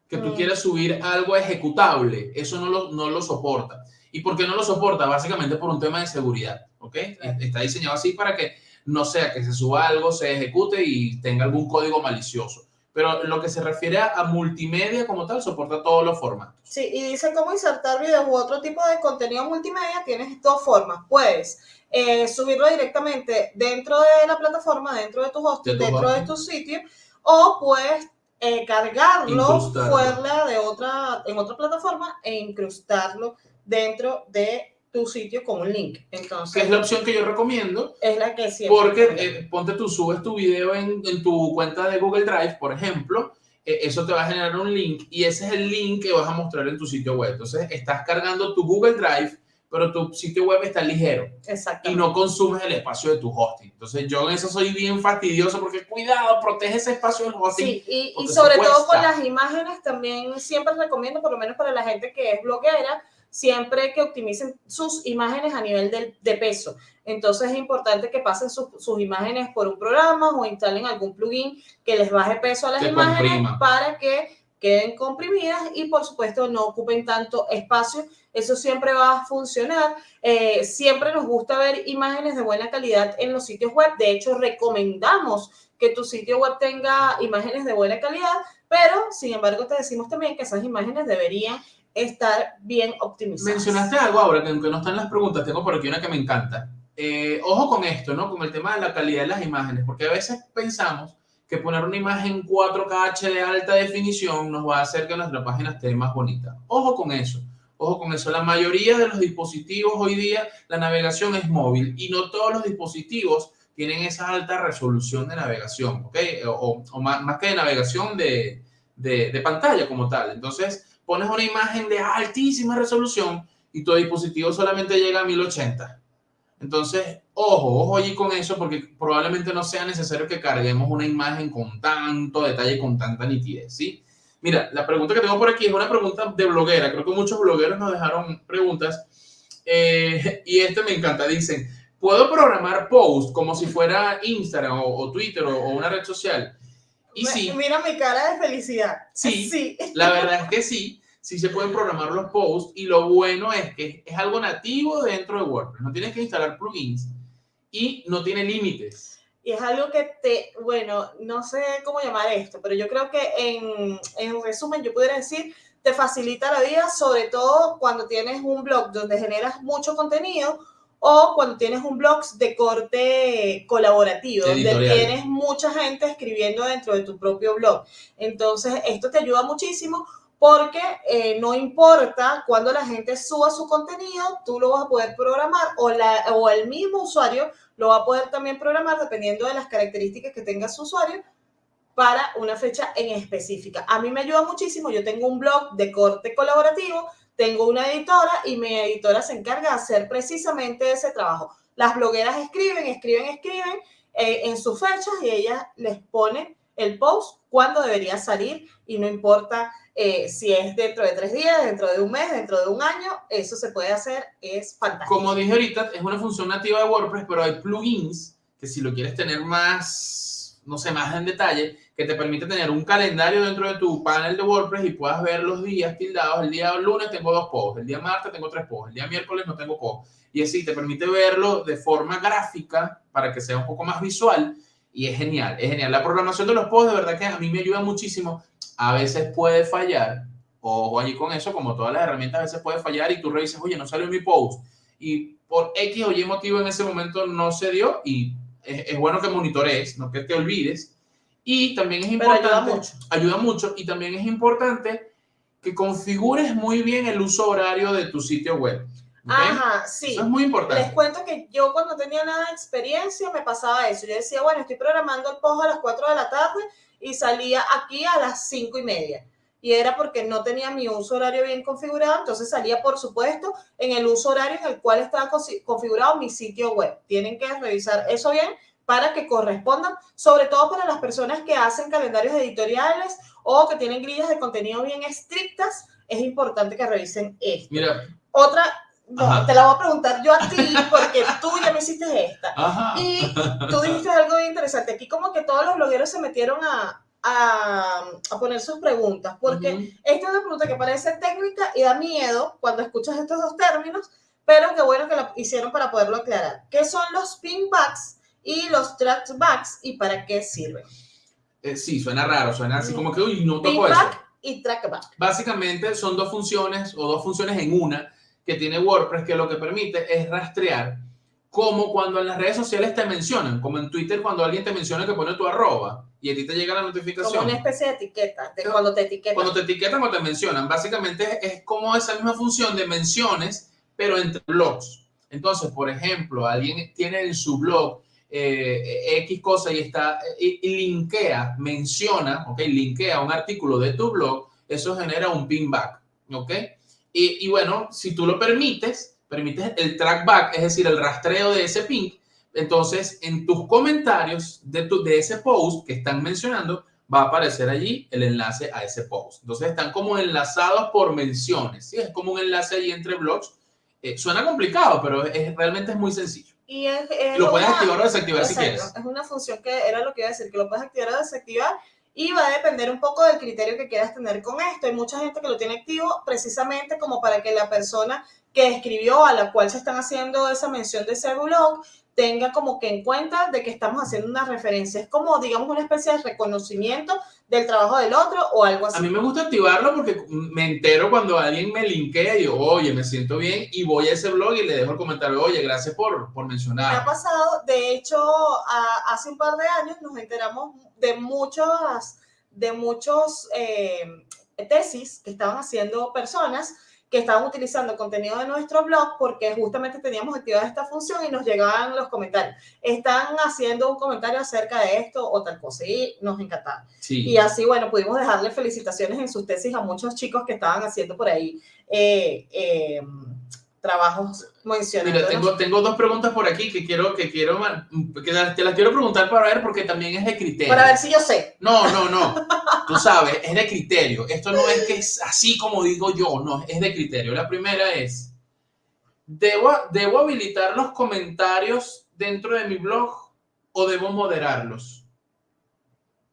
que tú mm. quieras subir algo ejecutable, eso no lo, no lo soporta. ¿Y por qué no lo soporta? Básicamente por un tema de seguridad, ¿ok? Está diseñado así para que no sea que se suba algo, se ejecute y tenga algún código malicioso. Pero lo que se refiere a, multimedia como tal, soporta todos los formatos. Sí, y dice cómo insertar videos u otro tipo de contenido multimedia. Tienes dos formas. Puedes eh, subirlo directamente dentro de la plataforma, dentro de tu hosting, dentro de tu sitio, o puedes eh, cargarlo fuera de otra, en otra plataforma e incrustarlo dentro de tu sitio con un link. Entonces, es la opción que yo recomiendo. Es la que siempre. Porque eh, ponte tú, subes tu video en, en, tu cuenta de Google Drive, por ejemplo, eh, eso te va a generar un link y ese es el link que vas a mostrar en tu sitio web. Entonces, estás cargando tu Google Drive, pero tu sitio web está ligero. Exacto. Y no consumes el espacio de tu hosting. Entonces, yo en eso soy bien fastidioso porque cuidado, protege ese espacio del hosting. Sí, y, y sobre todo con las imágenes también siempre recomiendo, por lo menos para la gente que es bloguera, siempre que optimicen sus imágenes a nivel de, peso. Entonces es importante que pasen sus imágenes por un programa o instalen algún plugin que les baje peso a las imágenes para que queden comprimidas y por supuesto no ocupen tanto espacio. Eso siempre va a funcionar. Eh, siempre nos gusta ver imágenes de buena calidad en los sitios web. De hecho, recomendamos que tu sitio web tenga imágenes de buena calidad, pero sin embargo te decimos también que esas imágenes deberían estar bien optimizado. Mencionaste algo ahora que aunque no están las preguntas, tengo por aquí una que me encanta. Eh, ojo con esto, ¿no? Con el tema de la calidad de las imágenes, porque a veces pensamos que poner una imagen 4K HD alta definición nos va a hacer que nuestra página esté más bonita. Ojo con eso. Ojo con eso, la mayoría de los dispositivos hoy día, la navegación es móvil y no todos los dispositivos tienen esa alta resolución de navegación, ¿ok? O, más, que de navegación de, de, de, pantalla como tal. Entonces, pones una imagen de altísima resolución y tu dispositivo solamente llega a 1080. Entonces, ojo, ojo allí con eso porque probablemente no sea necesario que carguemos una imagen con tanto detalle, con tanta nitidez, ¿sí? Mira, la pregunta que tengo por aquí es una pregunta de bloguera. Creo que muchos blogueros nos dejaron preguntas eh, y este me encanta. Dicen, ¿puedo programar post como si fuera Instagram o, Twitter o, o, una red social? Y sí. Mira mi cara de felicidad. Sí, sí, la verdad es que sí. Sí se pueden programar los posts y lo bueno es que es algo nativo dentro de WordPress. No tienes que instalar plugins y no tiene límites. Y es algo que te, bueno, no sé cómo llamar esto, pero yo creo que en, en resumen yo pudiera decir, te facilita la vida, sobre todo cuando tienes un blog donde generas mucho contenido o cuando tienes un blog de corte colaborativo, donde tienes mucha gente escribiendo dentro de tu propio blog. Entonces, esto te ayuda muchísimo porque eh, no importa cuando la gente suba su contenido, tú lo vas a poder programar o, la, o el mismo usuario lo va a poder también programar dependiendo de las características que tenga su usuario para una fecha en específica. A mí me ayuda muchísimo, yo tengo un blog de corte colaborativo tengo una editora y mi editora se encarga de hacer precisamente ese trabajo. Las blogueras escriben, escriben, escriben eh, en sus fechas y ellas les ponen el post cuando debería salir y no importa eh, si es dentro de tres días, dentro de un mes, dentro de un año, eso se puede hacer, es fantástico. Como dije ahorita, es una función nativa de WordPress, pero hay plugins que si lo quieres tener más, no sé, más en detalle, que te permite tener un calendario dentro de tu panel de WordPress y puedas ver los días tildados. El día lunes tengo dos posts, el día martes tengo tres posts, el día miércoles no tengo posts. Y así te permite verlo de forma gráfica para que sea un poco más visual y es genial, es genial. La programación de los posts de verdad que a mí me ayuda muchísimo. A veces puede fallar, o allí con eso, como todas las herramientas, a veces puede fallar y tú revisas, oye, no salió mi post. Y por X o Y motivo en ese momento no se dio y es, es bueno que monitorees, no que te olvides y también es importante, ayuda mucho. ayuda mucho. Y también es importante que configures muy bien el uso horario de tu sitio web. Ajá, sí. Eso es muy importante. Les cuento que yo cuando tenía nada de experiencia me pasaba eso. Yo decía, bueno, estoy programando el post a las 4 de la tarde y salía aquí a las 5 y media. Y era porque no tenía mi uso horario bien configurado, entonces salía, por supuesto, en el uso horario en el cual estaba configurado mi sitio web. Tienen que revisar eso bien para que correspondan, sobre todo para las personas que hacen calendarios editoriales o que tienen grillas de contenido bien estrictas, es importante que revisen esto. Mira, Otra, no, te la voy a preguntar yo a ti porque tú ya me hiciste esta. ajá. Y tú dijiste algo interesante. Aquí como que todos los blogueros se metieron a, a, a poner sus preguntas, porque Ujú. esta es una pregunta que parece técnica y da miedo cuando escuchas estos dos términos, pero qué bueno que la hicieron para poderlo aclarar. ¿Qué son los pinbacks y los trackbacks y para qué sirven? Eh, sí, suena raro, suena así como que, uy, no toco eso. Pinback y trackback. Básicamente son dos funciones o dos funciones en una que tiene WordPress que lo que permite es rastrear como cuando en las redes sociales te mencionan, como en Twitter cuando alguien te menciona que pone tu arroba y a ti te llega la Como notificación. una especie de etiqueta, de cuando te etiquetan. Cuando te etiquetan o te mencionan, básicamente es, es como esa misma función de menciones, pero entre blogs. Entonces, por ejemplo, alguien tiene en su blog eh, X cosa y está y, y linkea, menciona, ok, linkea un artículo de tu blog, eso genera un pinback, ok. Y, y bueno, si tú lo permites, permites el trackback, es decir, el rastreo de ese ping, entonces en tus comentarios de, tu, de ese post que están mencionando, va a aparecer allí el enlace a ese post. Entonces están como enlazados por menciones, ¿sí? Es como un enlace allí entre blogs. Eh, suena complicado, pero es, realmente es muy sencillo. Y es, es Lo puedes una- activar o desactivar si Exacto, quieres. Es una función que era lo que iba a decir, que lo puedes activar o desactivar y va a depender un poco del criterio que quieras tener con esto. Hay mucha gente que lo tiene activo precisamente como para que la persona que escribió a la cual se están haciendo esa mención de ese blog tenga como que en cuenta de que estamos haciendo una referencia. Es como, digamos, una especie de reconocimiento del trabajo del otro o algo A así. mí me gusta activarlo porque me entero cuando alguien me linkea y digo, oye, me siento bien y voy a ese blog y le dejo el comentario, oye, gracias por, por Me ha mencionar. pasado, de hecho, a- hace un par de años nos enteramos de muchos, de muchos eh, tesis que estaban haciendo personas que estaban utilizando contenido de nuestro blog porque justamente teníamos activada esta función y nos llegaban los comentarios. Están haciendo un comentario acerca de esto o tal cosa y nos encantaba. Sí. Y así, bueno, pudimos dejarle felicitaciones en sus tesis a muchos chicos que estaban haciendo por ahí eh, eh, trabajos mencionando. Mira, tengo, tengo dos preguntas por aquí que quiero, que quiero, que te las quiero preguntar para ver porque también es de criterio. Para ver si yo sé. No, no, no. Tú sabes, es de criterio. Esto no es que es así como digo yo, no, es de criterio. La primera es, ¿debo, debo habilitar los comentarios dentro de mi blog o debo moderarlos?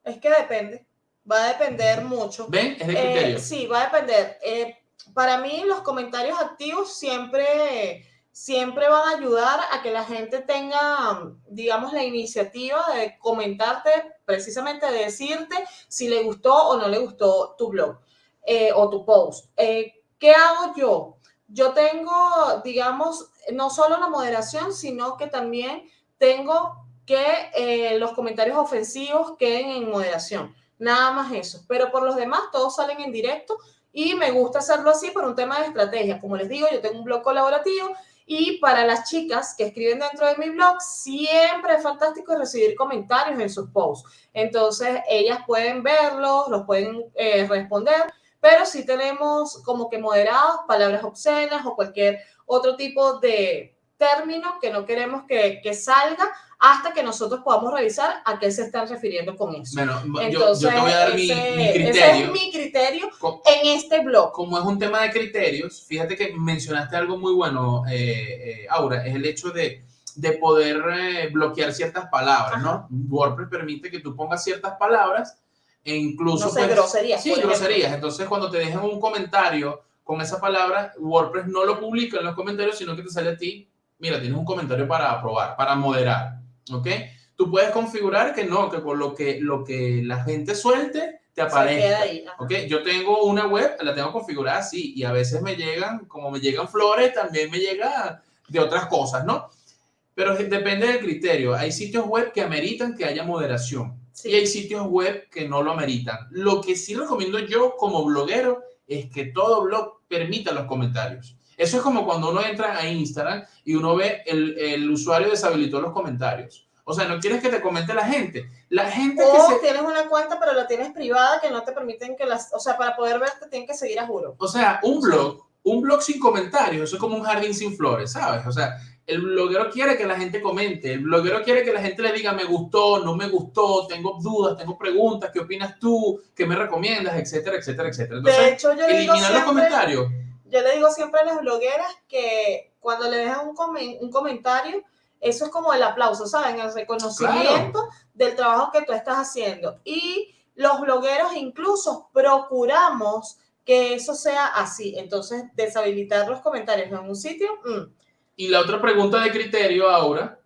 Es que depende. Va a depender mucho. ¿Ven? Es de Eh, criterio. sí, va a depender. Eh, para mí, los comentarios activos siempre, siempre van a ayudar a que la gente tenga, digamos, la iniciativa de comentarte, precisamente de decirte si le gustó o no le gustó tu blog eh, o tu post. Eh, ¿Qué hago yo? Yo tengo, digamos, no solo la moderación, sino que también tengo que eh, los comentarios ofensivos queden en moderación. Nada más eso. Pero por los demás, todos salen en directo y me gusta hacerlo así por un tema de estrategia. Como les digo, yo tengo un blog colaborativo y para las chicas que escriben dentro de mi blog, siempre es fantástico recibir comentarios en sus posts. Entonces, ellas pueden verlos, los pueden eh, responder, pero sí tenemos como que moderados palabras obscenas o cualquier otro tipo de término que no queremos que, que salga hasta que nosotros podamos revisar a qué se están refiriendo con eso. Bueno, yo- Entonces, yo, te voy a dar mi, ese- mi ese criterio. es mi criterio Co- en este blog. como es un tema de criterios, fíjate que mencionaste algo muy bueno, eh, eh, Aura, es el hecho de, de poder eh, bloquear ciertas palabras, ¿no? WordPress permite que tú pongas ciertas palabras e incluso... No sé, pues, groserías, Sí, groserías. Entonces, cuando te dejan un comentario con esa palabra, WordPress no lo publica en los comentarios, sino que te sale a ti, mira, tienes un comentario para aprobar, para moderar, ¿ok? Tú puedes configurar que no, que con lo que, lo que la gente suelte te aparezca. ahí. Ok, yo tengo una web, la tengo configurada así, y a veces me llegan, como me llegan flores, también me llega de otras cosas, ¿no? Pero depende del criterio. Hay sitios web que ameritan que haya moderación Sí. y hay sitios web que no lo ameritan. Lo que sí recomiendo yo como bloguero es que todo blog permita los comentarios. Eso es como cuando uno entra a Instagram y uno ve el, el usuario deshabilitó los comentarios. O sea, no quieres que te comente la gente. La gente que O se... tienes una cuenta, pero la tienes privada que no te permiten que las. O sea, para poder verte tienen que seguir a juro. O sea, un blog, un blog sin comentarios, eso es como un jardín sin flores, ¿sabes? O sea, el bloguero quiere que la gente comente, el bloguero quiere que la gente le diga me gustó, no me gustó, tengo dudas, tengo preguntas, ¿qué opinas tú? ¿Qué me recomiendas? Etcétera, etcétera, etcétera. Entonces, de hecho, yo eliminar los comentarios. Yo le digo siempre a las blogueras que cuando le dejan un, comen- un comentario, eso es como el aplauso, ¿saben? El reconocimiento del trabajo que tú estás haciendo. Y los blogueros incluso procuramos que eso sea así. Entonces, deshabilitar los comentarios en un sitio, mm, Y la otra pregunta de criterio ahora,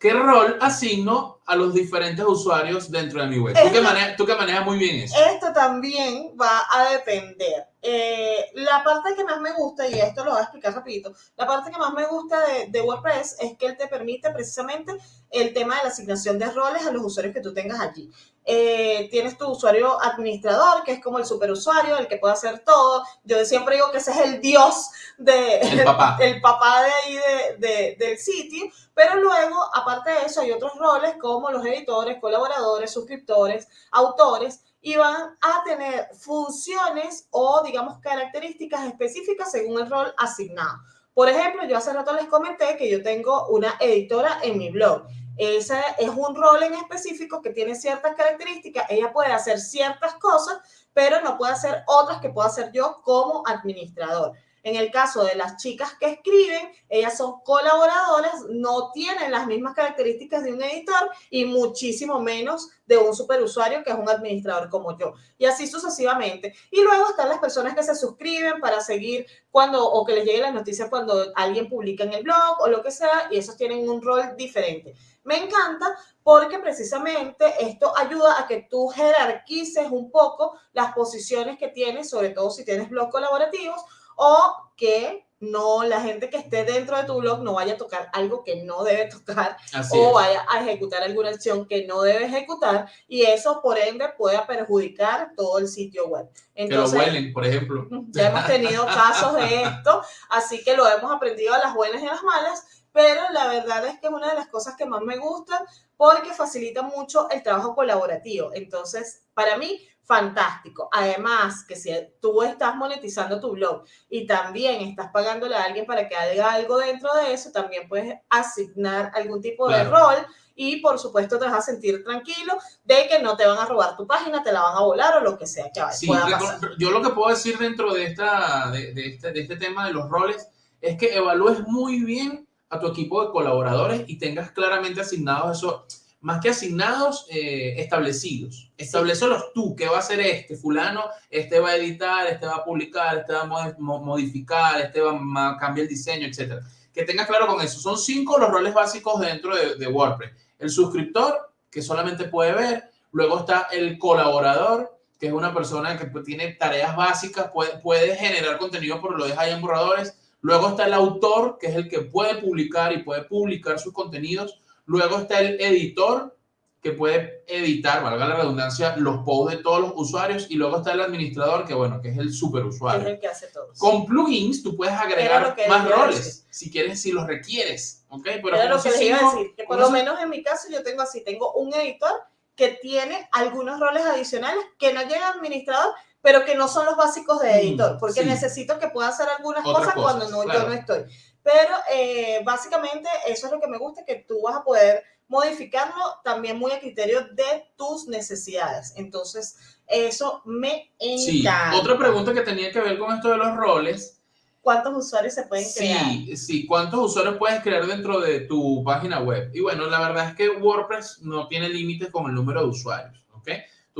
¿qué rol asigno a los diferentes usuarios dentro de mi web? Tú que, manejas, tú que manejas muy bien eso. Esto también va a depender. Eh, la parte que más me gusta, y esto lo voy a explicar rapidito, la parte que más me gusta de, de WordPress es que él te permite precisamente el tema de la asignación de roles a los usuarios que tú tengas allí. Eh, tienes tu usuario administrador, que es como el superusuario, el que puede hacer todo. Yo siempre digo que ese es el dios de, El papá. el papá de ahí de- de- del sitio, pero luego, aparte de eso, hay otros roles como los editores, colaboradores, suscriptores, autores, y van a tener funciones o, digamos, características específicas según el rol asignado. Por ejemplo, yo hace rato les comenté que yo tengo una editora en mi blog. Ese es un rol en específico que tiene ciertas características. Ella puede hacer ciertas cosas, pero no puede hacer otras que pueda hacer yo como administrador. En el caso de las chicas que escriben, ellas son colaboradoras, no tienen las mismas características de un editor y muchísimo menos de un superusuario que es un administrador como yo. Y así sucesivamente. Y luego están las personas que se suscriben para seguir cuando o que les lleguen las noticias cuando alguien publica en el blog o lo que sea, y esos tienen un rol diferente. Me encanta porque precisamente esto ayuda a que tú jerarquices un poco las posiciones que tienes, sobre todo si tienes blog colaborativos, o que no la gente que esté dentro de tu blog no vaya a tocar algo que no debe tocar Así o es. vaya a ejecutar alguna acción que no debe ejecutar y eso por ende pueda perjudicar todo el sitio web. Que lo Entonces, huelen, por ejemplo. ya hemos tenido casos de esto, así que lo hemos aprendido a las buenas y a las malas, pero la verdad es que es una de las cosas que más me gusta porque facilita mucho el trabajo colaborativo. Entonces, para mí, fantástico. Además, que si tú estás monetizando tu blog y también estás pagándole a alguien para que haga algo dentro de eso, también puedes asignar algún tipo de rol y por supuesto te vas a sentir tranquilo de que no te van a robar tu página, te la van a volar o lo que sea que Sí, pueda recon- pasar. yo lo que puedo decir dentro de, esta, de, de este, de este tema de los roles es que evalúes muy bien a tu equipo de colaboradores y tengas claramente asignados eso, más que asignados, eh, establecidos. Establecelos tú, ¿qué va a hacer este? Fulano, este va a editar, este va a publicar, este va a mod- mo- modificar, este va a cambiar el diseño, etcétera. Que tengas claro con eso. Son cinco los roles básicos dentro de, de WordPress. El suscriptor, que solamente puede ver. Luego está el colaborador, que es una persona que tiene tareas básicas, puede, puede generar contenido, pero lo deja ahí en borradores. Luego está el autor, que es el que puede publicar y puede publicar sus contenidos. Luego está el editor, que puede editar, valga la redundancia, los posts de todos los usuarios. Y luego está el administrador, que bueno, que es el superusuario. Es el que hace todo. Con plugins tú puedes agregar más roles si quieres, si los requieres, ¿ok? Pero Era lo que les iba a decir, que por lo menos en mi caso yo tengo así, tengo un editor que tiene algunos roles adicionales que no llega administrador, pero que no son los básicos de Mm, editor, porque sí. necesito que pueda hacer algunas Otras cosas, cuando cosas, no, claro. yo no estoy. Pero eh, básicamente eso es lo que me gusta, que tú vas a poder modificarlo también muy a criterio de tus necesidades. Entonces, eso me Sí, encanta. otra pregunta que tenía que ver con esto de los roles. ¿Cuántos usuarios se pueden crear? Sí, sí, ¿cuántos usuarios puedes crear dentro de tu página web? Y bueno, la verdad es que WordPress no tiene límites con el número de usuarios, ¿ok?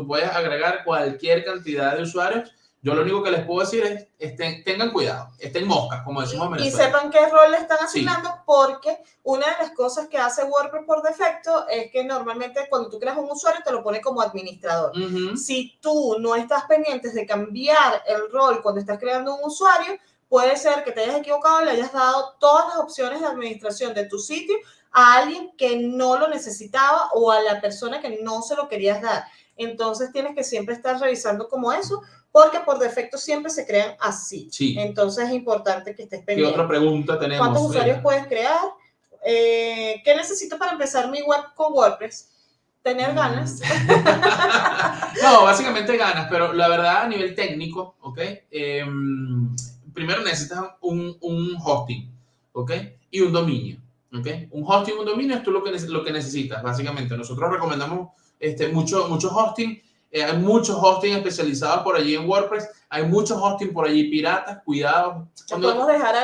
Tú puedes agregar cualquier cantidad de usuarios. Yo lo único que les puedo decir es, estén, tengan cuidado, estén moscas, como decimos en y sepan qué rol le están Sí. asignando porque una de las cosas que hace WordPress por defecto es que normalmente cuando tú creas un usuario te lo pone como administrador. Ujú. Si tú no estás pendientes de cambiar el rol cuando estás creando un usuario, puede ser que te hayas equivocado y le hayas dado todas las opciones de administración de tu sitio a alguien que no lo necesitaba o a la persona que no se lo querías dar. Entonces tienes que siempre estar revisando como eso, porque por defecto siempre se crean así. Sí. Entonces es importante que estés ¿Qué pendiente. otra pregunta tenemos? ¿Cuántos usuarios puedes crear? Eh, ¿Qué necesito para empezar mi web con WordPress? Tener Mm. ganas. no, básicamente ganas, pero la verdad a nivel técnico, ¿ok? Em, primero necesitas un, un hosting, ¿ok? Y un dominio, ¿ok? Un hosting y un dominio es tú lo que, lo que necesitas, básicamente. Nosotros recomendamos este, mucho, mucho hosting eh, hay muchos hosting especializados por allí en WordPress. Hay muchos hosting por allí piratas. Cuidado. Cuando, Podemos dejar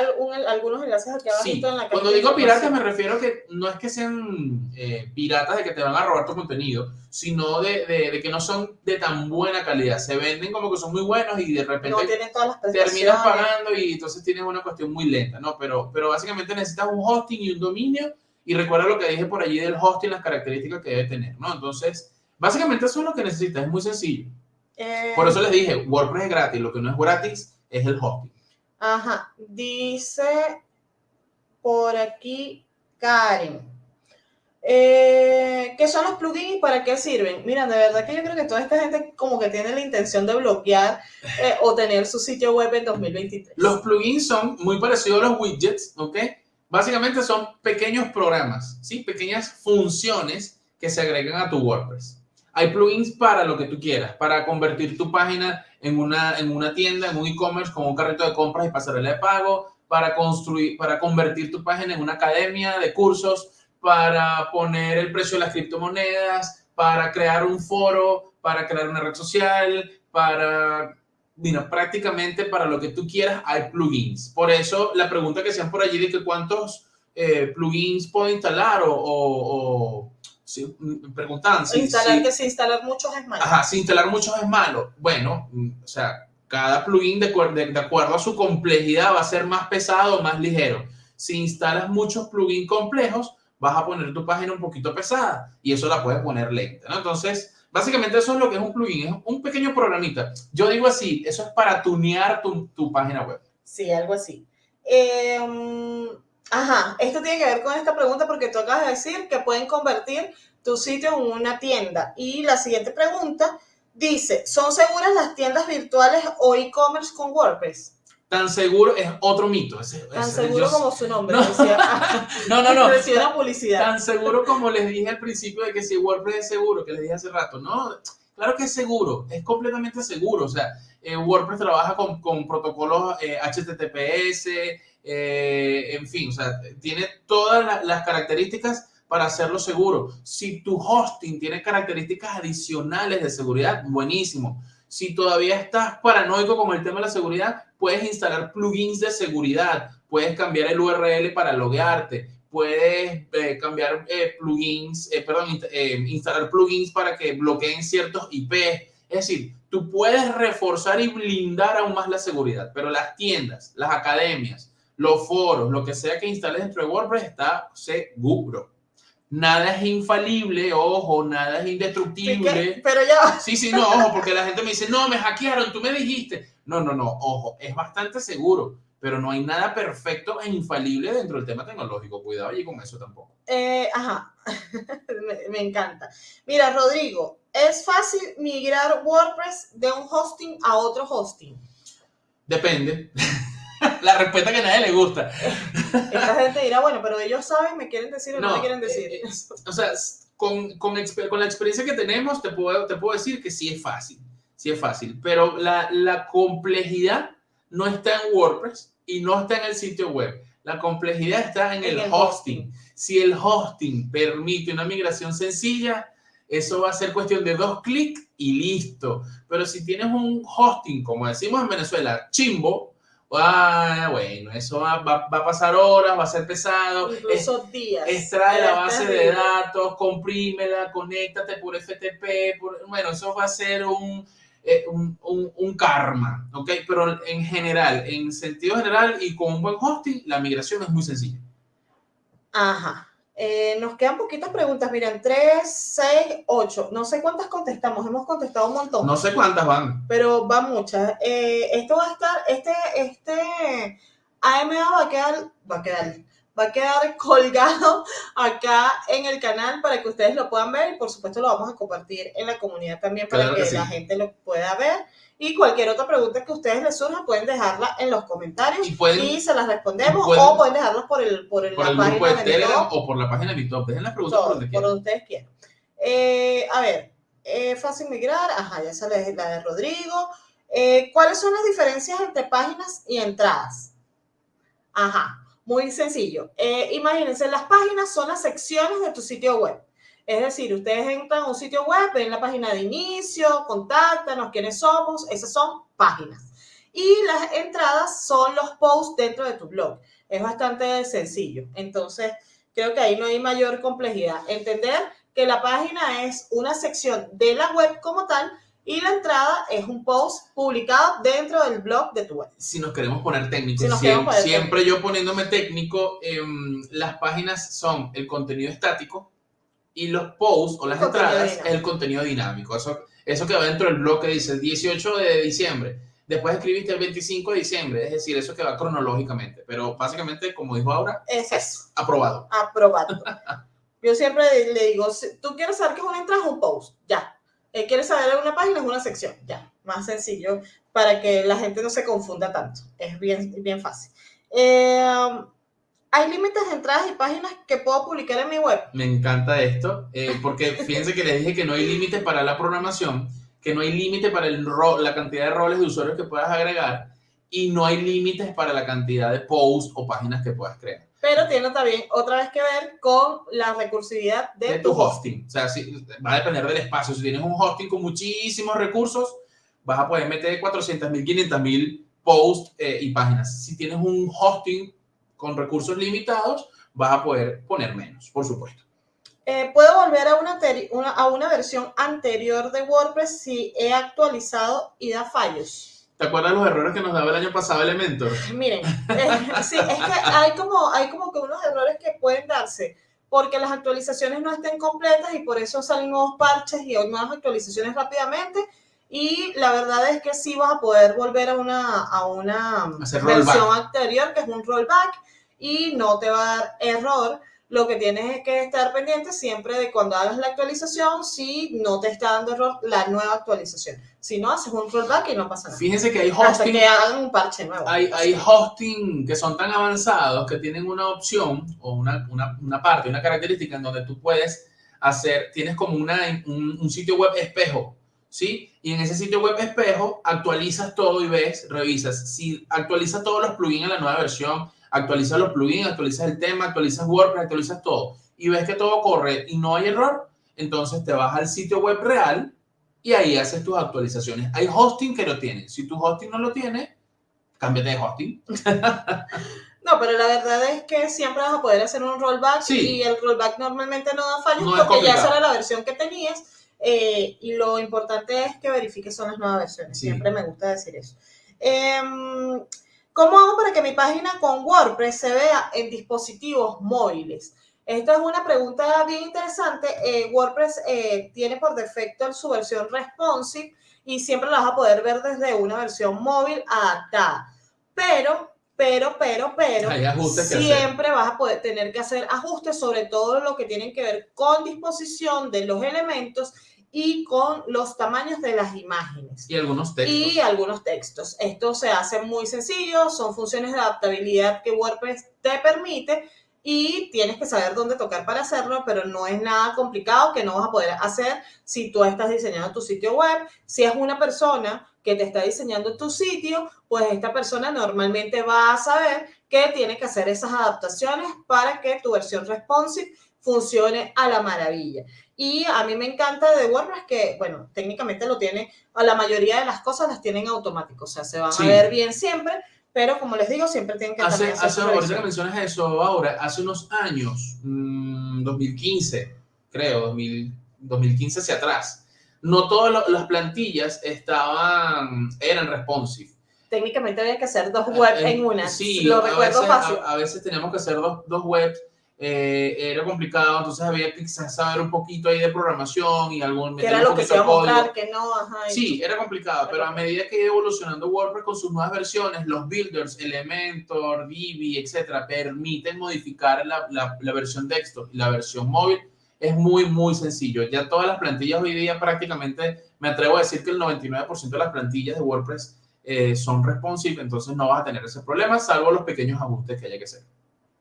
algunos enlaces aquí abajo sí, en la Cuando digo piratas me refiero que no es que sean eh, piratas de que te van a robar tu contenido, sino de, de, que no son de tan buena calidad. Se venden como que son muy buenos y de repente terminas pagando y entonces tienes una cuestión muy lenta. ¿no? Pero, pero básicamente necesitas un hosting y un dominio. Y recuerda lo que dije por allí del hosting, las características que debe tener. ¿no? Entonces Básicamente eso es lo que necesitas, es muy sencillo. Eh, por eso les dije, WordPress es gratis, lo que no es gratis es el hosting. Ajá, dice por aquí Karen. Eh, ¿Qué son los plugins y para qué sirven? Mira, de verdad que yo creo que toda esta gente como que tiene la intención de bloquear eh, o tener su sitio web en 2023. Los plugins son muy parecidos a los widgets, ¿ok? Básicamente son pequeños programas, ¿sí? Pequeñas funciones que se agregan a tu WordPress. Hay plugins para lo que tú quieras, para convertir tu página en una, en una tienda, en un e-commerce con un carrito de compras y pasarela de pago, para construir, para convertir tu página en una academia de cursos, para poner el precio de las criptomonedas, para crear un foro, para crear una red social, para, bueno, prácticamente para lo que tú quieras hay plugins. Por eso la pregunta que sean por allí de que cuántos eh, plugins puedo instalar o, o si preguntaban si, instalar que si instalar muchos es malo. Ajá, si instalar muchos es malo. Bueno, mm, o sea, cada plugin de, de, acuerdo a su complejidad va a ser más pesado o más ligero. Si instalas muchos plugins complejos, vas a poner tu página un poquito pesada y eso la puedes poner lenta, ¿no? Entonces, básicamente eso es lo que es un plugin, es un pequeño programita. Yo digo así, eso es para tunear tu, tu página web. Sí, algo así. Eh, Ajá, esto tiene que ver con esta pregunta porque tú acabas de decir que pueden convertir tu sitio en una tienda. Y la siguiente pregunta dice, ¿son seguras las tiendas virtuales o e-commerce con WordPress? Tan seguro es otro mito. Tan seguro como su nombre. No, no, no. no. publicidad. Tan seguro como les dije al principio de que si WordPress es seguro, que les dije hace rato. No, claro que es seguro, es completamente seguro. O sea, eh, WordPress trabaja con, con protocolos HTTPS, eh, eh, en fin, o sea, tiene todas las características para hacerlo seguro. Si tu hosting tiene características adicionales de seguridad, buenísimo. Si todavía estás paranoico con el tema de la seguridad, puedes instalar plugins de seguridad, puedes cambiar el URL para loguearte, puedes eh, cambiar eh, plugins, perdón, instalar plugins para que bloqueen ciertos IP. Es decir, tú puedes reforzar y blindar aún más la seguridad, pero las tiendas, las academias, los foros, lo que sea que instales dentro de WordPress está seguro. Nada es infalible, ojo, nada es indestructible. Pero ya. Sí, sí, no, ojo, porque la gente me dice, no, me hackearon, tú me dijiste. No, no, no, ojo, es bastante seguro, pero no hay nada perfecto e infalible dentro del tema tecnológico. Cuidado allí con eso tampoco. Eh, ajá, me, me encanta. Mira, Rodrigo, ¿es fácil migrar WordPress de un hosting a otro hosting? Depende. La respuesta que a nadie le gusta. Esta gente dirá, bueno, pero ellos saben, me quieren decir o no, me quieren decir. Eh, o sea, con, con, con, la experiencia que tenemos, te puedo, te puedo decir que sí es fácil, sí es fácil, pero la, la complejidad no está en WordPress y no está en el sitio web. La complejidad está en, el, hosting. Si el hosting permite una migración sencilla, eso va a ser cuestión de dos clics y listo. Pero si tienes un hosting, como decimos en Venezuela, chimbo, Ah, bueno, eso va, va, a pasar horas, va a ser pesado. Incluso días. Extrae la base de datos, comprímela, conéctate por FTP. bueno, eso va a ser eh, un, un, un, karma, ¿ok? Pero en general, en sentido general y con un buen hosting, la migración es muy sencilla. Ajá. Eh, nos quedan poquitas preguntas, miren, 3, 6, 8. No sé cuántas contestamos, hemos contestado un montón. No sé cuántas van. Pero van muchas. Eh, esto va a estar, este, este AMA va a quedar, va a quedar, va a quedar colgado acá en el canal para que ustedes lo puedan ver y por supuesto lo vamos a compartir en la comunidad también para que, la gente lo pueda ver. Y cualquier otra pregunta que a ustedes les surja, pueden dejarla en los comentarios y, se las respondemos o pueden dejarlas por el, por la página de, Telegram o por la página de YouTube. Dejen las preguntas por donde quieran. Por donde ustedes quieran. Eh, a ver, eh, fácil migrar, ajá, ya sale la de Rodrigo. Eh, ¿Cuáles son las diferencias entre páginas y entradas? Ajá, muy sencillo. Imagínense, las páginas son las secciones de tu sitio web. Es decir, ustedes entran a un sitio web, ven la página de inicio, contáctanos, quiénes somos, esas son páginas. Y las entradas son los posts dentro de tu blog. Es bastante sencillo. Entonces, creo que ahí no hay mayor complejidad. Entender que la página es una sección de la web como tal y la entrada es un post publicado dentro del blog de tu web. Si nos queremos poner técnicos, siempre, yo poniéndome técnico, em, las páginas son el contenido estático y los posts o las entradas es el contenido dinámico. Eso, eso que va dentro del blog que dice el 18 de diciembre después escribiste el 25 de diciembre, es decir, eso que va cronológicamente, pero básicamente, como dijo ahora, es, eso. aprobado. Aprobado. Yo siempre le digo, si tú quieres saber qué es una entrada, es un post, ya. Eh, quieres saber una página, es una sección, ya. Más sencillo, para que la gente no se confunda tanto. Es bien, bien fácil. Eh, ¿Hay límites de entradas y páginas que puedo publicar en mi web? Me encanta esto, eh, porque fíjense que les dije que no hay límites para la programación que no hay límite para el la cantidad de roles de usuarios que puedas agregar y no hay límites para la cantidad de posts o páginas que puedas crear. Pero tiene también otra vez que ver con la recursividad de, tu, hosting. O sea, si, va a depender del espacio. Si tienes un hosting con muchísimos recursos, vas a poder meter 400.000, 500.000 posts eh, y páginas. Si tienes un hosting con recursos limitados, vas a poder poner menos, por supuesto. Eh, puedo volver a una, a una versión anterior de WordPress si he actualizado y da fallos. ¿Te acuerdas los errores que nos daba el año pasado Elementor? Miren, eh, sí, es que hay como, hay como que unos errores que pueden darse porque las actualizaciones no estén completas y por eso salen nuevos parches y nuevas actualizaciones rápidamente. Y la verdad es que sí vas a poder volver a una, a una versión anterior, que es un rollback, y no te va a dar error lo que tienes es que estar pendiente siempre de cuando hagas la actualización, si no te está dando error la nueva actualización. Si no, haces un rollback y no pasa nada. Fíjense que hay hosting. Hasta que hagan un parche nuevo. Hay, hay hosting que son tan avanzados que tienen una opción o una, una, una parte, una característica en donde tú puedes hacer, tienes como una, un, un sitio web espejo. ¿Sí? Y en ese sitio web espejo actualizas todo y ves, revisas. Si actualizas todos los plugins en la nueva versión, actualizas los plugins, actualizas el tema, actualizas WordPress, actualizas todo y ves que todo corre y no hay error, entonces te vas al sitio web real y ahí haces tus actualizaciones. Hay hosting que lo tiene. Si tu hosting no lo tiene, cámbiate de hosting. No, pero la verdad es que siempre vas a poder hacer un rollback y el rollback normalmente no da fallos porque ya será la versión que tenías eh, y lo importante es que verifiques son las nuevas versiones. Siempre me gusta decir eso. Eh, ¿Cómo hago para que mi página con WordPress se vea en dispositivos móviles? Esta es una pregunta bien interesante. Eh, WordPress eh, tiene por defecto su versión responsive y siempre la vas a poder ver desde una versión móvil adaptada. Pero, pero, pero, pero, siempre vas a poder tener que hacer ajustes sobre todo lo que tienen que ver con disposición de los elementos y con los tamaños de las imágenes. Y algunos textos. Y algunos textos. Esto se hace muy sencillo, son funciones de adaptabilidad que WordPress te permite y tienes que saber dónde tocar para hacerlo, pero no es nada complicado que no vas a poder hacer si tú estás diseñando tu sitio web. Si es una persona que te está diseñando tu sitio, pues esta persona normalmente va a saber que tiene que hacer esas adaptaciones para que tu versión responsive funcione a la maravilla. Y a mí me encanta de WordPress que, bueno, técnicamente lo tiene, a la mayoría de las cosas las tienen automático, o sea, se van a ver bien siempre, pero como les digo, siempre tienen que hace, hace ahorita que mencionas eso ahora, hace unos años, 2015, mm, creo, 2015 hacia atrás, no todas las plantillas estaban, eran responsive. Técnicamente había que hacer dos webs en una. Sí, lo recuerdo fácil. A, veces teníamos que hacer dos, dos webs eh, era complicado, entonces había que quizás saber un poquito ahí de programación y algún... Que era lo que se iba a mostrar, que no, Sí, era complicado, pero a medida que iba evolucionando WordPress con sus nuevas versiones, los builders, Elementor, Divi, etcétera, permiten modificar la, la, versión texto y la versión móvil. Es muy, muy sencillo. Ya todas las plantillas hoy día prácticamente, me atrevo a decir que el 99% de las plantillas de WordPress eh, son responsive, entonces no vas a tener ese problema, salvo los pequeños ajustes que haya que hacer.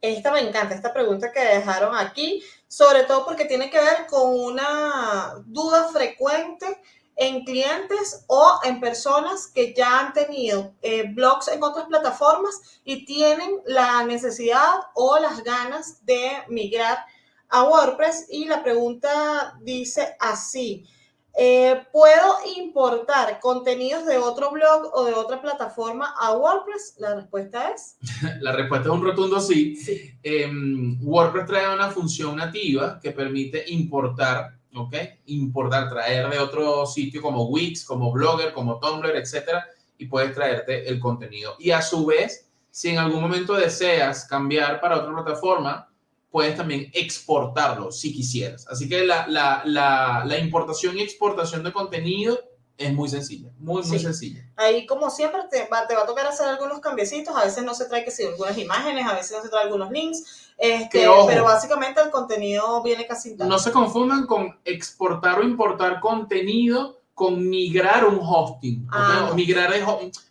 Esta me encanta, esta pregunta que dejaron aquí, sobre todo porque tiene que ver con una duda frecuente en clientes o en personas que ya han tenido eh, blogs en otras plataformas y tienen la necesidad o las ganas de migrar a WordPress. Y la pregunta dice así. Eh, ¿Puedo importar contenidos de otro blog o de otra plataforma a WordPress? La respuesta es. La respuesta es un rotundo sí. Em, WordPress trae una función nativa que permite importar, ¿ok? Importar, traer de otro sitio como Wix, como Blogger, como Tumblr, etcétera, y puedes traerte el contenido. Y a su vez, si en algún momento deseas cambiar para otra plataforma, puedes también exportarlo si quisieras. Así que la, la, la, la importación y exportación de contenido es muy sencilla, muy, muy sencilla. Ahí, como siempre, te va, te va a tocar hacer algunos cambiecitos. A veces no se trae que si algunas imágenes, a veces no se trae algunos links. Este, pero básicamente el contenido viene casi No se confundan con exportar o importar contenido con migrar un hosting. Ah, migrar,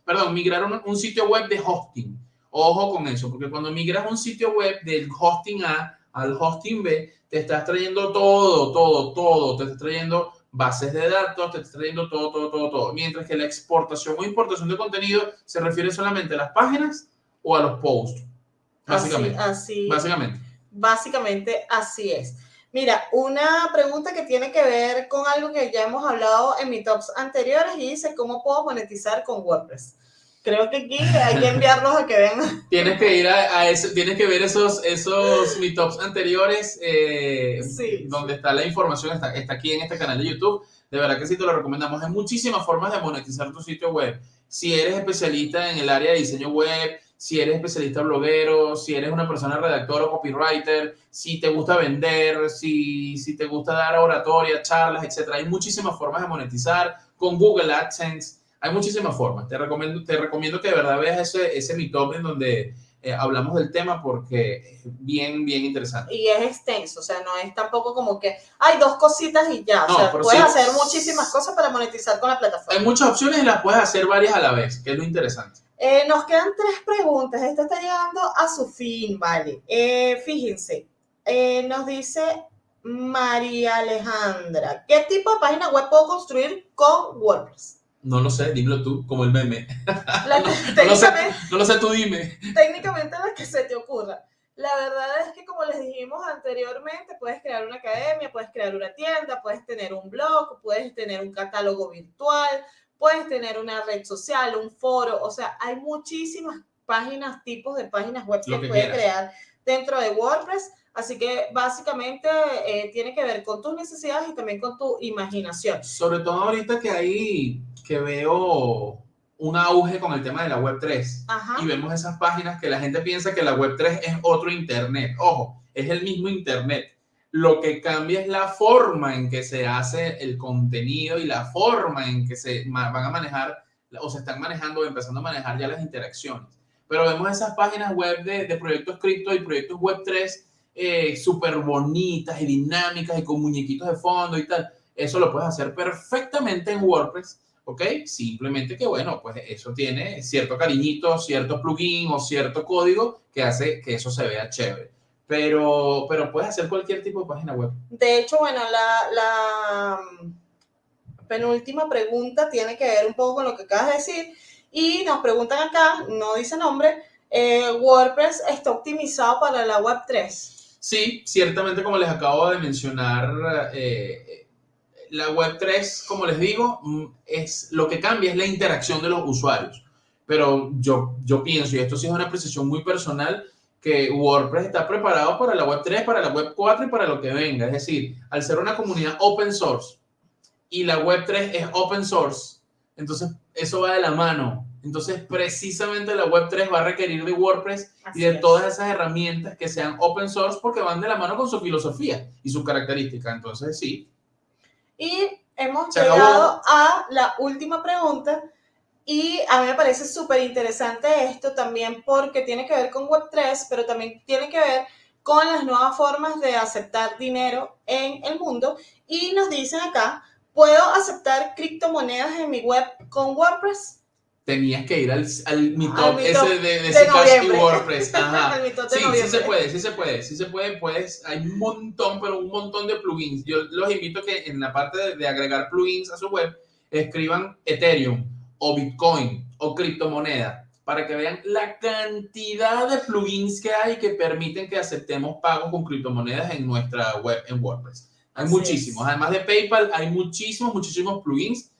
perdón, migrar un, un sitio web de hosting. Ojo con eso, porque cuando migras un sitio web del hosting A al hosting B, te estás trayendo todo, todo, todo. Te estás trayendo bases de datos, te estás trayendo todo, todo, todo, todo. Mientras que la exportación o importación de contenido se refiere solamente a las páginas o a los posts. Básicamente. Así, básicamente. Básicamente así es. Mira, una pregunta que tiene que ver con algo que ya hemos hablado en mis tops anteriores y dice, ¿cómo puedo monetizar con WordPress? Creo que aquí hay que enviarlos a que vean. Tienes que ir a, eso, tienes que ver esos, esos meetups anteriores, eh, donde está la información, está, está aquí en este canal de YouTube. De verdad que sí te lo recomendamos. Hay muchísimas formas de monetizar tu sitio web. Si eres especialista en el área de diseño web, si eres especialista bloguero, si eres una persona redactor o copywriter, si te gusta vender, si, si te gusta dar oratoria, charlas, etc. Hay muchísimas formas de monetizar con Google AdSense hay muchísimas formas. Te recomiendo, te recomiendo que de verdad veas ese, ese Meetup en donde eh, hablamos del tema porque es bien, bien interesante. Y es extenso, o sea, no es tampoco como que hay dos cositas y ya. o sea, puedes hacer muchísimas cosas para monetizar con la plataforma. Hay muchas opciones y las puedes hacer varias a la vez, que es lo interesante. Eh, nos quedan tres preguntas. Esta está llegando a su fin, ¿vale? Eh, fíjense, nos dice María Alejandra, ¿qué tipo de página web puedo construir con WordPress? No lo sé, dímelo tú, como el meme. no, lo sé, no, lo sé, tú dime. Técnicamente lo que se te ocurra. La verdad es que como les dijimos anteriormente, puedes crear una academia, puedes crear una tienda, puedes tener un blog, puedes tener un catálogo virtual, puedes tener una red social, un foro, o sea, hay muchísimas páginas, tipos de páginas web que, puedes crear dentro de WordPress. Así que básicamente eh, tiene que ver con tus necesidades y también con tu imaginación. Sobre todo ahorita que hay que veo un auge con el tema de la web 3 y vemos esas páginas que la gente piensa que la web 3 es otro internet. Ojo, es el mismo internet. Lo que cambia es la forma en que se hace el contenido y la forma en que se van a manejar o se están manejando o empezando a manejar ya las interacciones. Pero vemos esas páginas web de, proyectos cripto y proyectos web 3 eh, súper bonitas y dinámicas y con muñequitos de fondo y tal. Eso lo puedes hacer perfectamente en WordPress ¿ok? Simplemente que, bueno, pues eso tiene cierto cariñito, cierto plugin o cierto código que hace que eso se vea chévere. Pero, pero puedes hacer cualquier tipo de página web. De hecho, bueno, la, la mm, penúltima pregunta tiene que ver un poco con lo que acabas de decir. Y nos preguntan acá, no dice nombre, eh, ¿WordPress está optimizado para la Web 3? Sí, ciertamente como les acabo de mencionar, eh, la web 3, como les digo, mm, es lo que cambia es la interacción de los usuarios. Pero yo, yo pienso, y esto sí es una precisión muy personal, que WordPress está preparado para la web 3, para la web 4 y para lo que venga. Es decir, al ser una comunidad open source y la web 3 es open source, entonces eso va de la mano. Entonces, precisamente la web 3 va a requerir de WordPress y de todas esas herramientas que sean open source porque van de la mano con su filosofía y su característica. Entonces, sí, y hemos llegado a la última pregunta. Y a mí me parece súper interesante esto también porque tiene que ver con Web3, pero también tiene que ver con las nuevas formas de aceptar dinero en el mundo. Y nos dicen acá, ¿puedo aceptar criptomonedas en mi web con WordPress? Tenías que ir al, al meetup ese de, de, de y WordPress. Ajá. sí, sí se puede, sí se puede, sí se puede, pues hay un montón, pero un montón de plugins. Yo los invito a que en la parte de, agregar plugins a su web, escriban Ethereum o Bitcoin o criptomoneda para que vean la cantidad de plugins que hay que permiten que aceptemos pagos con criptomonedas en nuestra web en WordPress. Hay muchísimos. Además de PayPal, hay muchísimos, muchísimos plugins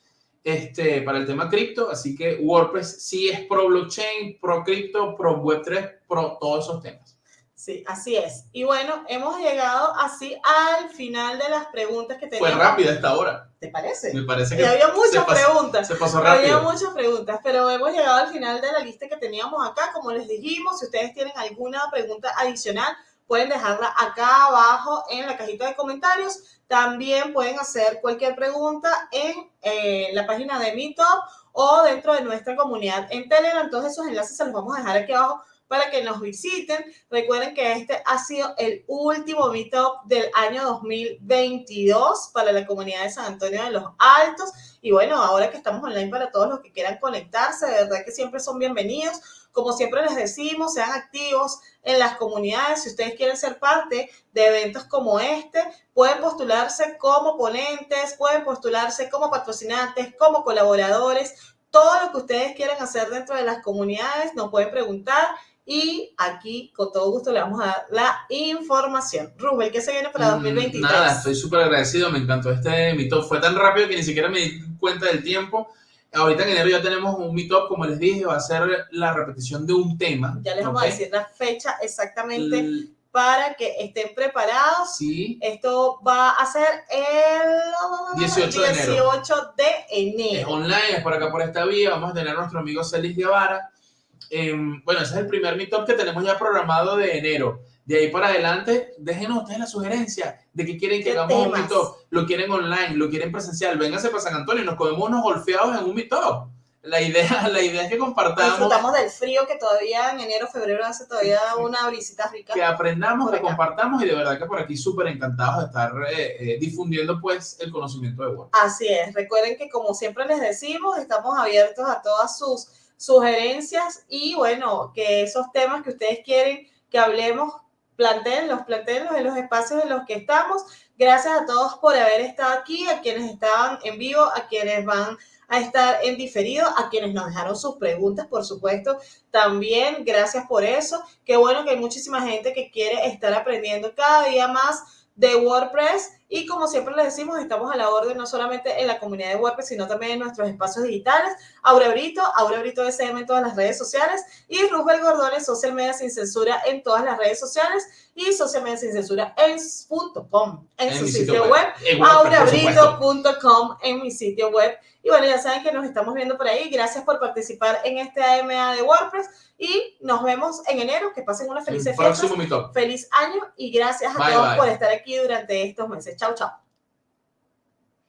este, para el tema cripto. Así que WordPress sí es pro blockchain, pro cripto, pro Web3, pro todos esos temas. Sí, así es. Y bueno, hemos llegado así al final de las preguntas que teníamos. Fue rápida esta hora. ¿Te parece? Me parece que. había muchas preguntas. Se pasó rápido. Había muchas preguntas, pero hemos llegado al final de la lista que teníamos acá. Como les dijimos, si ustedes tienen alguna pregunta adicional, pueden dejarla acá abajo en la cajita de comentarios. También pueden hacer cualquier pregunta en eh, la página de Meetup o dentro de nuestra comunidad en Telegram. Todos esos enlaces se los vamos a dejar aquí abajo para que nos visiten. Recuerden que este ha sido el último Meetup del año 2022 para la comunidad de San Antonio de los Altos. Y bueno, ahora que estamos online para todos los que quieran conectarse, de verdad que siempre son bienvenidos. Como siempre les decimos, sean activos en las comunidades. Si ustedes quieren ser parte de eventos como este, pueden postularse como ponentes, pueden postularse como patrocinantes, como colaboradores. Todo lo que ustedes quieran hacer dentro de las comunidades nos pueden preguntar y aquí, con todo gusto, le vamos a dar la información. Rubel, ¿qué se viene para 2023? Mm, nada, estoy súper agradecido, me encantó este mito. Fue tan rápido que ni siquiera me di cuenta del tiempo. Ahorita en enero ya tenemos un meetup, como les dije, va a ser la repetición de un tema. Ya les vamos a decir la fecha exactamente para que estén preparados. Sí. Esto va a ser el 18 de enero. 18 de enero. Es online, es por acá por esta vía. Vamos a tener a nuestro amigo Celis Guevara Em, bueno, ese es el primer meetup que tenemos ya programado de enero. De ahí para adelante, déjenos ustedes la sugerencia de que quieren que hagamos un meetup. Lo quieren online, lo quieren presencial. Vénganse para San Antonio y nos comemos unos golfeados en un meetup. La idea, la idea es que compartamos. Disfrutamos del frío que todavía en enero, febrero hace todavía una brisita rica. Que aprendamos, que compartamos y de verdad que por aquí súper encantados de estar eh, eh, difundiendo pues el conocimiento de Word. Así es. Recuerden que como siempre les decimos, estamos abiertos a todas sus sugerencias y bueno, que esos temas que ustedes quieren que hablemos, planteenlos, planteenlos en los espacios en los que estamos. Gracias a todos por haber estado aquí, a quienes estaban en vivo, a quienes van a estar en diferido, a quienes nos dejaron sus preguntas, por supuesto, también gracias por eso. Qué bueno que hay muchísima gente que quiere estar aprendiendo cada día más de WordPress y como siempre les decimos, estamos a la orden no solamente en la comunidad de WordPress, sino también en nuestros espacios digitales. Aura Brito, Aura Brito SM en todas las redes sociales y Rubel Gordones, Social Media Sin Censura en todas las redes sociales y Social Media Sin Censura en, .com, en, su sitio, web, aurabrito.com en mi sitio web. Y bueno, ya saben que nos estamos viendo por ahí. Gracias por participar en este AMA de WordPress y nos vemos en enero. Que pasen una feliz fiesta. Feliz año y gracias a todos por estar aquí durante estos meses. 操作